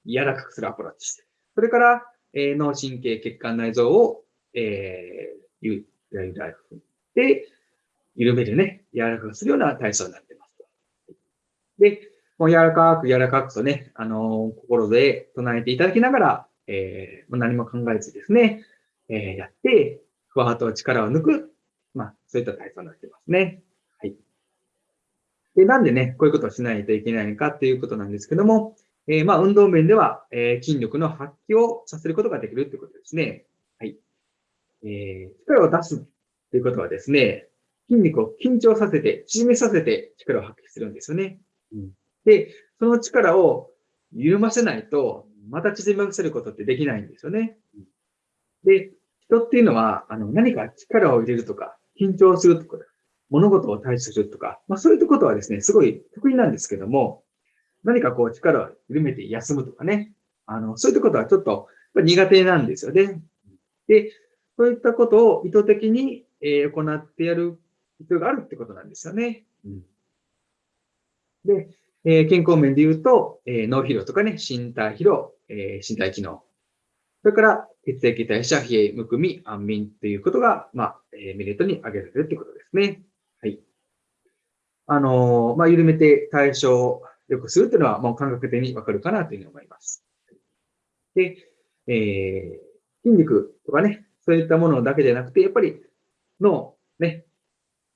柔らかくするアプローチ。それから、えー、脳神経血管内臓を、えー、ゆらゆら振って、緩めるね、柔らかくするような体操になっています。で、もう柔らかく柔らかくとね、あのー、心で唱えていただきながら、えー、何も考えずですね、えー、やって、ふわっと力を抜く、まあ、そういった体操になってますね。はい。で、なんでね、こういうことをしないといけないのかっていうことなんですけども、えー、まあ、運動面では、えー、筋力の発揮をさせることができるということですね。はい。えー、力を出すということはですね、筋肉を緊張させて、縮めさせて力を発揮するんですよね。うん、で、その力を緩ませないと、また縮ませることってできないんですよね。で、人っていうのは、あの、何か力を入れるとか、緊張するとか、物事を対処するとか、まあそういったことはですね、すごい得意なんですけども、何かこう力を緩めて休むとかね、あの、そういったことはちょっと苦手なんですよね。で、そういったことを意図的に、え行ってやる必要があるってことなんですよね。で、え健康面で言うと、え脳疲労とかね、身体疲労、え身体機能。それから、血液代謝、冷え、むくみ、安眠ということが、まあ、えメリットに挙げられるということですね。はい。あのー、まあ、緩めて対象を良くするというのは、もう感覚的にわかるかなというふうに思います。で、えー、筋肉とかね、そういったものだけじゃなくて、やっぱり脳、ね、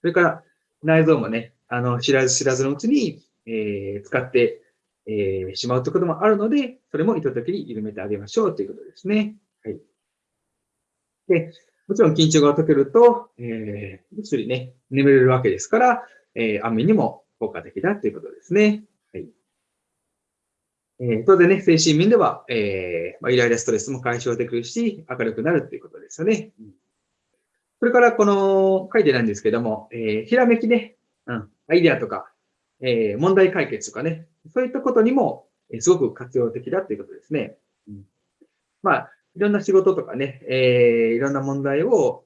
それから内臓もね、あの、知らず知らずのうちに、えー、使って、えー、しまうということもあるので、それも意図的に緩めてあげましょうということですね。はい。で、もちろん緊張が解けると、えー、ぐっすりね、眠れるわけですから、えー、安眠にも効果的だということですね。はい。えー、当然ね、精神面では、えー、まあ、イライラストレスも解消できるし、明るくなるということですよね。それから、この書いてないんですけども、えー、ひらめきね、うん、アイデアとか、えー、問題解決とかね、そういったことにも、えー、すごく活用的だということですね。うん、まあ、いろんな仕事とかね、えー、いろんな問題を、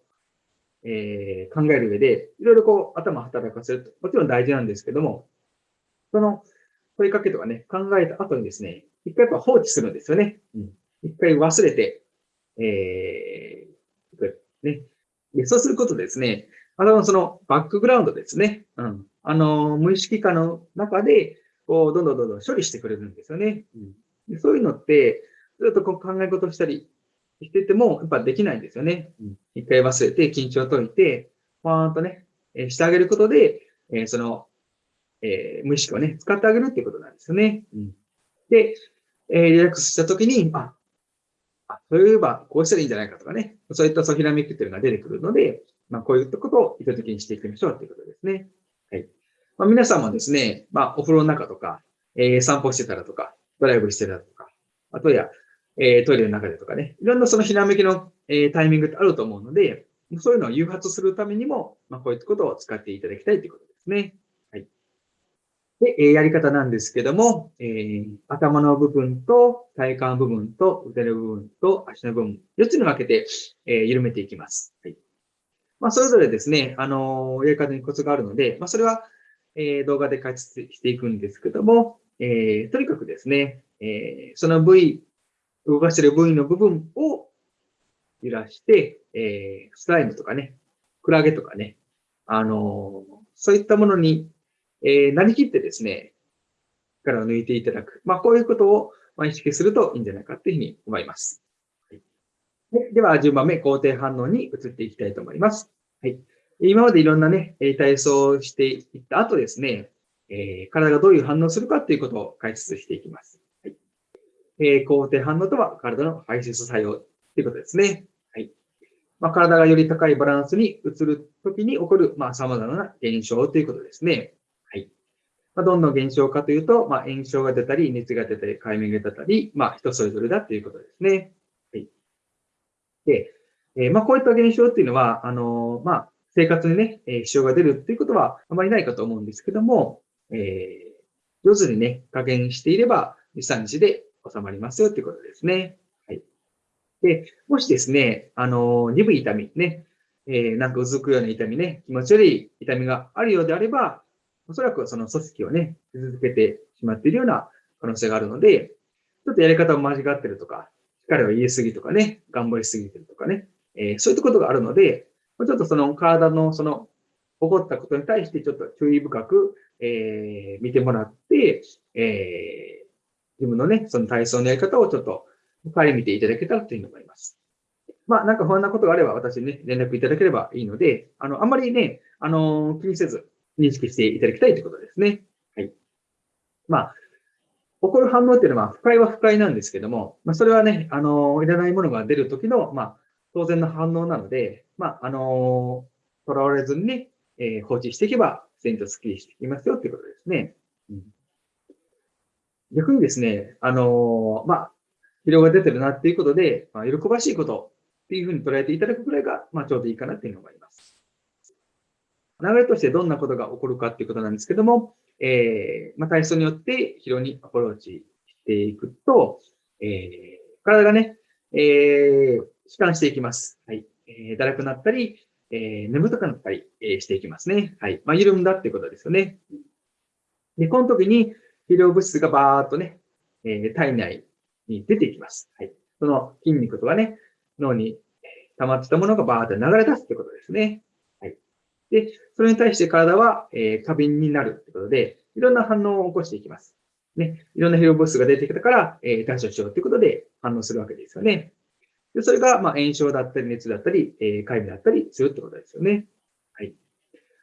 えー、考える上で、いろいろこう頭働かせると、もちろん大事なんですけども、その問いかけとかね、考えた後にですね、一回やっぱ放置するんですよね。うん、一回忘れて、えー、ね。で、そうすることですね、あの、そのバックグラウンドですね。うん。あの、無意識化の中で、こう、どんどんどんどん処理してくれるんですよね。うん、でそういうのって、ずっとこう考え事したりしてても、やっぱできないんですよね。うん、一回忘れて、緊張を解いて、パーンとね、えー、してあげることで、えー、その、えー、無意識をね、使ってあげるっていうことなんですよね。うん、で、えー、リラックスしたときに、あ、あ、そういえばこうしたらいいんじゃないかとかね、そういったそうひらめきっていうのが出てくるので、まあ、こういったことを意図的にしていきましょうということですね。はい。まあ、皆さんもですね、まあ、お風呂の中とか、えー、散歩してたらとか、ドライブしてたらとか、あとや、えー、トイレの中でとかね、いろんなそのひらめきの、えー、タイミングってあると思うので、そういうのを誘発するためにも、まあ、こういったことを使っていただきたいということですね。はい。で、えやり方なんですけども、えー、頭の部分と体幹部分と腕の部分と足の部分、4つに分けて、えー、緩めていきます。はい。まあ、それぞれですね、あの、やり方にコツがあるので、まあ、それは、え、動画で解説していくんですけども、え、とにかくですね、え、その部位、動かしてる部位の部分を揺らして、え、スライムとかね、クラゲとかね、あの、そういったものに、え、なりきってですね、力を抜いていただく。まあ、こういうことを、ま、意識するといいんじゃないかというふうに思います。はい、ででは、10番目、肯定反応に移っていきたいと思います。はい。今までいろんなね、体操をしていった後ですね、えー、体がどういう反応するかということを解説していきます。はいえー、肯定反応とは体の排出作用ということですね。はいまあ、体がより高いバランスに移るときに起こる、まあ、様々な現象ということですね。はいまあ、どんな現象かというと、まあ、炎症が出たり、熱が出たり、海面が出たり、まあ、人それぞれだということですね。はい、で、えーまあ、こういった現象っていうのは、あのー、まあ、生活にね、え、支障が出るっていうことはあまりないかと思うんですけども、えー、上手にね、加減していれば、2、3日で収まりますよということですね。はい。で、もしですね、あの、鈍い痛みね、えー、なんかうずくような痛みね、気持ち悪い痛みがあるようであれば、おそらくその組織をね、続けてしまっているような可能性があるので、ちょっとやり方を間違ってるとか、力を言いすぎとかね、頑張りすぎてるとかね、えー、そういったことがあるので、ちょっとその体のその起こったことに対してちょっと注意深く、えー、見てもらって、えー、自分のね、その体操のやり方をちょっと、帰り見ていただけたらというふうに思います。まあ、なんか不安なことがあれば私にね、連絡いただければいいので、あの、あんまりね、あの、気にせず認識していただきたいということですね。はい。まあ、起こる反応っていうのは、不快は不快なんですけども、まあ、それはね、あの、いらないものが出るときの、まあ、当然の反応なので、まあ、あの、とらわれずにね、えー、放置していけば、自然とスッキリしていきますよっていうことですね。うん、逆にですね、あの、まあ、疲労が出てるなっていうことで、まあ、喜ばしいことっていうふうに捉えていただくくらいが、まあ、ちょうどいいかなっていうふうに思います。流れとしてどんなことが起こるかっていうことなんですけども、えー、まあ、体操によって疲労にアプローチしていくと、えー、体がね、えー、弛緩していきます。はい。え、だらくなったり、え、眠たくなったり、え、していきますね。はい。まあ、緩んだってことですよね。で、この時に肥料物質がバーっとね、え、体内に出ていきます。はい。その筋肉とかね、脳に溜まってたものがバーっと流れ出すってことですね。はい。で、それに対して体は、え、過敏になるってことで、いろんな反応を起こしていきます。ね。いろんな肥料物質が出てきたから、え、対処しようってことで反応するわけですよね。で、それが、ま、炎症だったり、熱だったり、えー、痒みだったりするってことですよね。はい。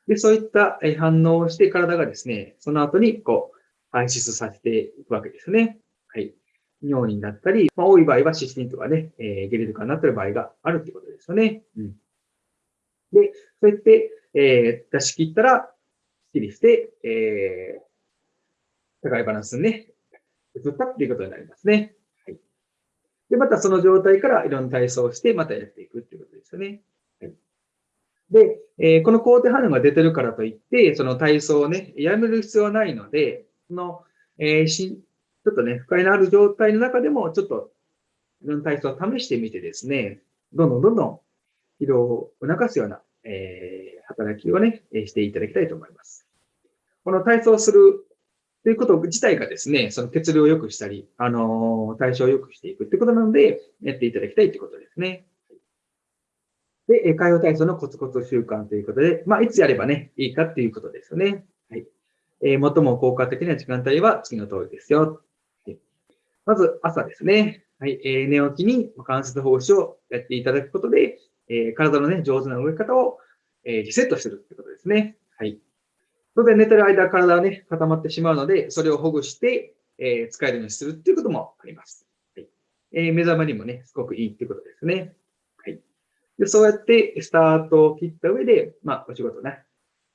で、そういった反応をして体がですね、その後に、こう、排出させていくわけですね。はい。尿になったり、まあ、多い場合はシスティンとかね、えー、ゲルとかになってる場合があるってことですよね。うん。で、そうやって、えー、出し切ったら、すっきりして、えー、高いバランスにね、移ったっていうことになりますね。で、またその状態からいろんな体操をして、またやっていくっていうことですよね。で、えー、この肯定反応が出てるからといって、その体操をね、やめる必要はないので、その、えー、し、ちょっとね、不快のある状態の中でも、ちょっと、いろんな体操を試してみてですね、どんどんどんどん疲労を促すような、えー、働きをね、していただきたいと思います。この体操するということ自体がですね、その血流を良くしたり、あの、代謝を良くしていくってことなので、やっていただきたいということですね。で、海洋体操のコツコツ習慣ということで、まあ、いつやればね、いいかっていうことですよね。はい。えー、最も効果的な時間帯は次の通りですよ。まず、朝ですね。はい。えー、寝起きに関節奉仕をやっていただくことで、えー、体のね、上手な動き方を、えー、リセットするってことですね。はい。当然寝てる間、体はね、固まってしまうので、それをほぐして、えー、使えるようにするっていうこともあります。はいえー、目覚めにもね、すごくいいっていうことですね。はい。で、そうやってスタートを切った上で、まあ、お仕事ね、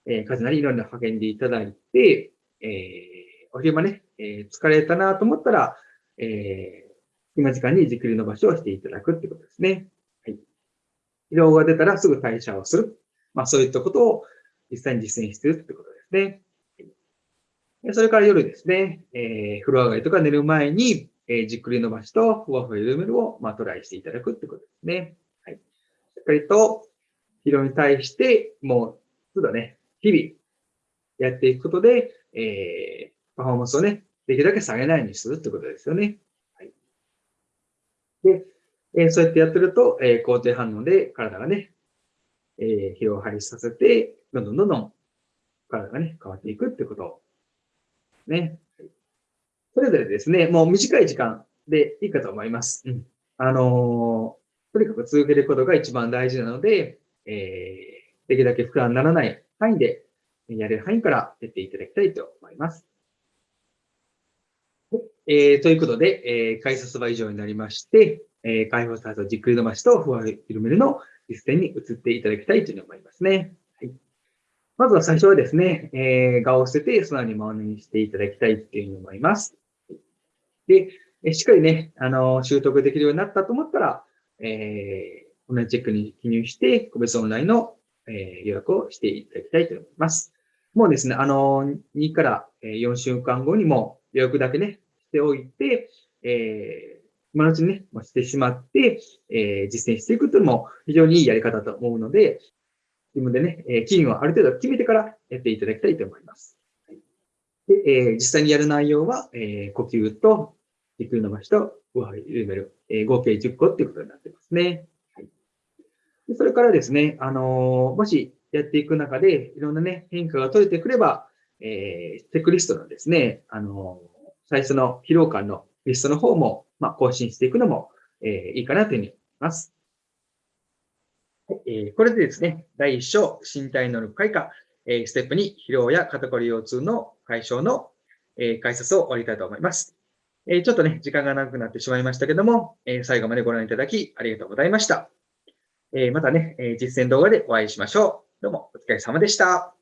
えー、数なりいろんな励んでいただいて、えー、お昼間ね、えー、疲れたなと思ったら、えー、今時間にじっくり伸ばしをしていただくってことですね。はい。疲労が出たらすぐ代謝をする。まあ、そういったことを実際に実践してるってことですね。それから夜ですね、えー、風呂上がりとか寝る前に、えー、じっくり伸ばしとふわふわ緩めるを、まあ、トライしていただくってことですね。はい。しっかりと疲労に対して、もう、ちょっとね、日々やっていくことで、えー、パフォーマンスをね、できるだけ下げないようにするってことですよね。はい。で、えー、そうやってやってると、えー、肯定反応で体がね、えー、疲労を排出させて、どんどんどんどん体がね、変わっていくってことね。それぞれですね、もう短い時間でいいかと思います。うん、あのー、とにかく続けることが一番大事なので、えー、できるだけ負担にならない範囲で、やれる範囲からやっていただきたいと思います。えー、ということで、えー、解説は以上になりまして、えー、解放されたじっくり伸ばしとふわふ緩めるの実践に移っていただきたいというふうに思いますね。まずは最初はですね、えー、画を捨てて素直に真似にしていただきたいというふうに思います。で、しっかりね、あの、習得できるようになったと思ったら、えー、同じチェックに記入して、個別オンラインの、えー、予約をしていただきたいと思います。もうですね、あの、2から4週間後にも予約だけね、しておいて、えー、今のうちにね、してしまって、えー、実践していくというのも非常にいいやり方だと思うので、自分でね、えー、期限をある程度決めてからやっていただきたいと思います。で、えー、実際にやる内容は、えー、呼吸と、軸伸ばしと、上張り緩める、えー、合計10個っていうことになってますね。はい、でそれからですね、あの、もしやっていく中で、いろんなね、変化が取れてくれば、えー、チェックリストのですね、あの、最初の疲労感のリストの方も、まあ、更新していくのも、え、いいかなというふうに思います。えー、これでですね、第1章、身体能力開花、えー、ステップ2、疲労や肩こり腰痛の解消の、えー、解説を終わりたいと思います。え、ちょっとね、時間が長くなってしまいましたけども、え、最後までご覧いただきありがとうございました。え、またね、え、実践動画でお会いしましょう。どうもお疲れ様でした。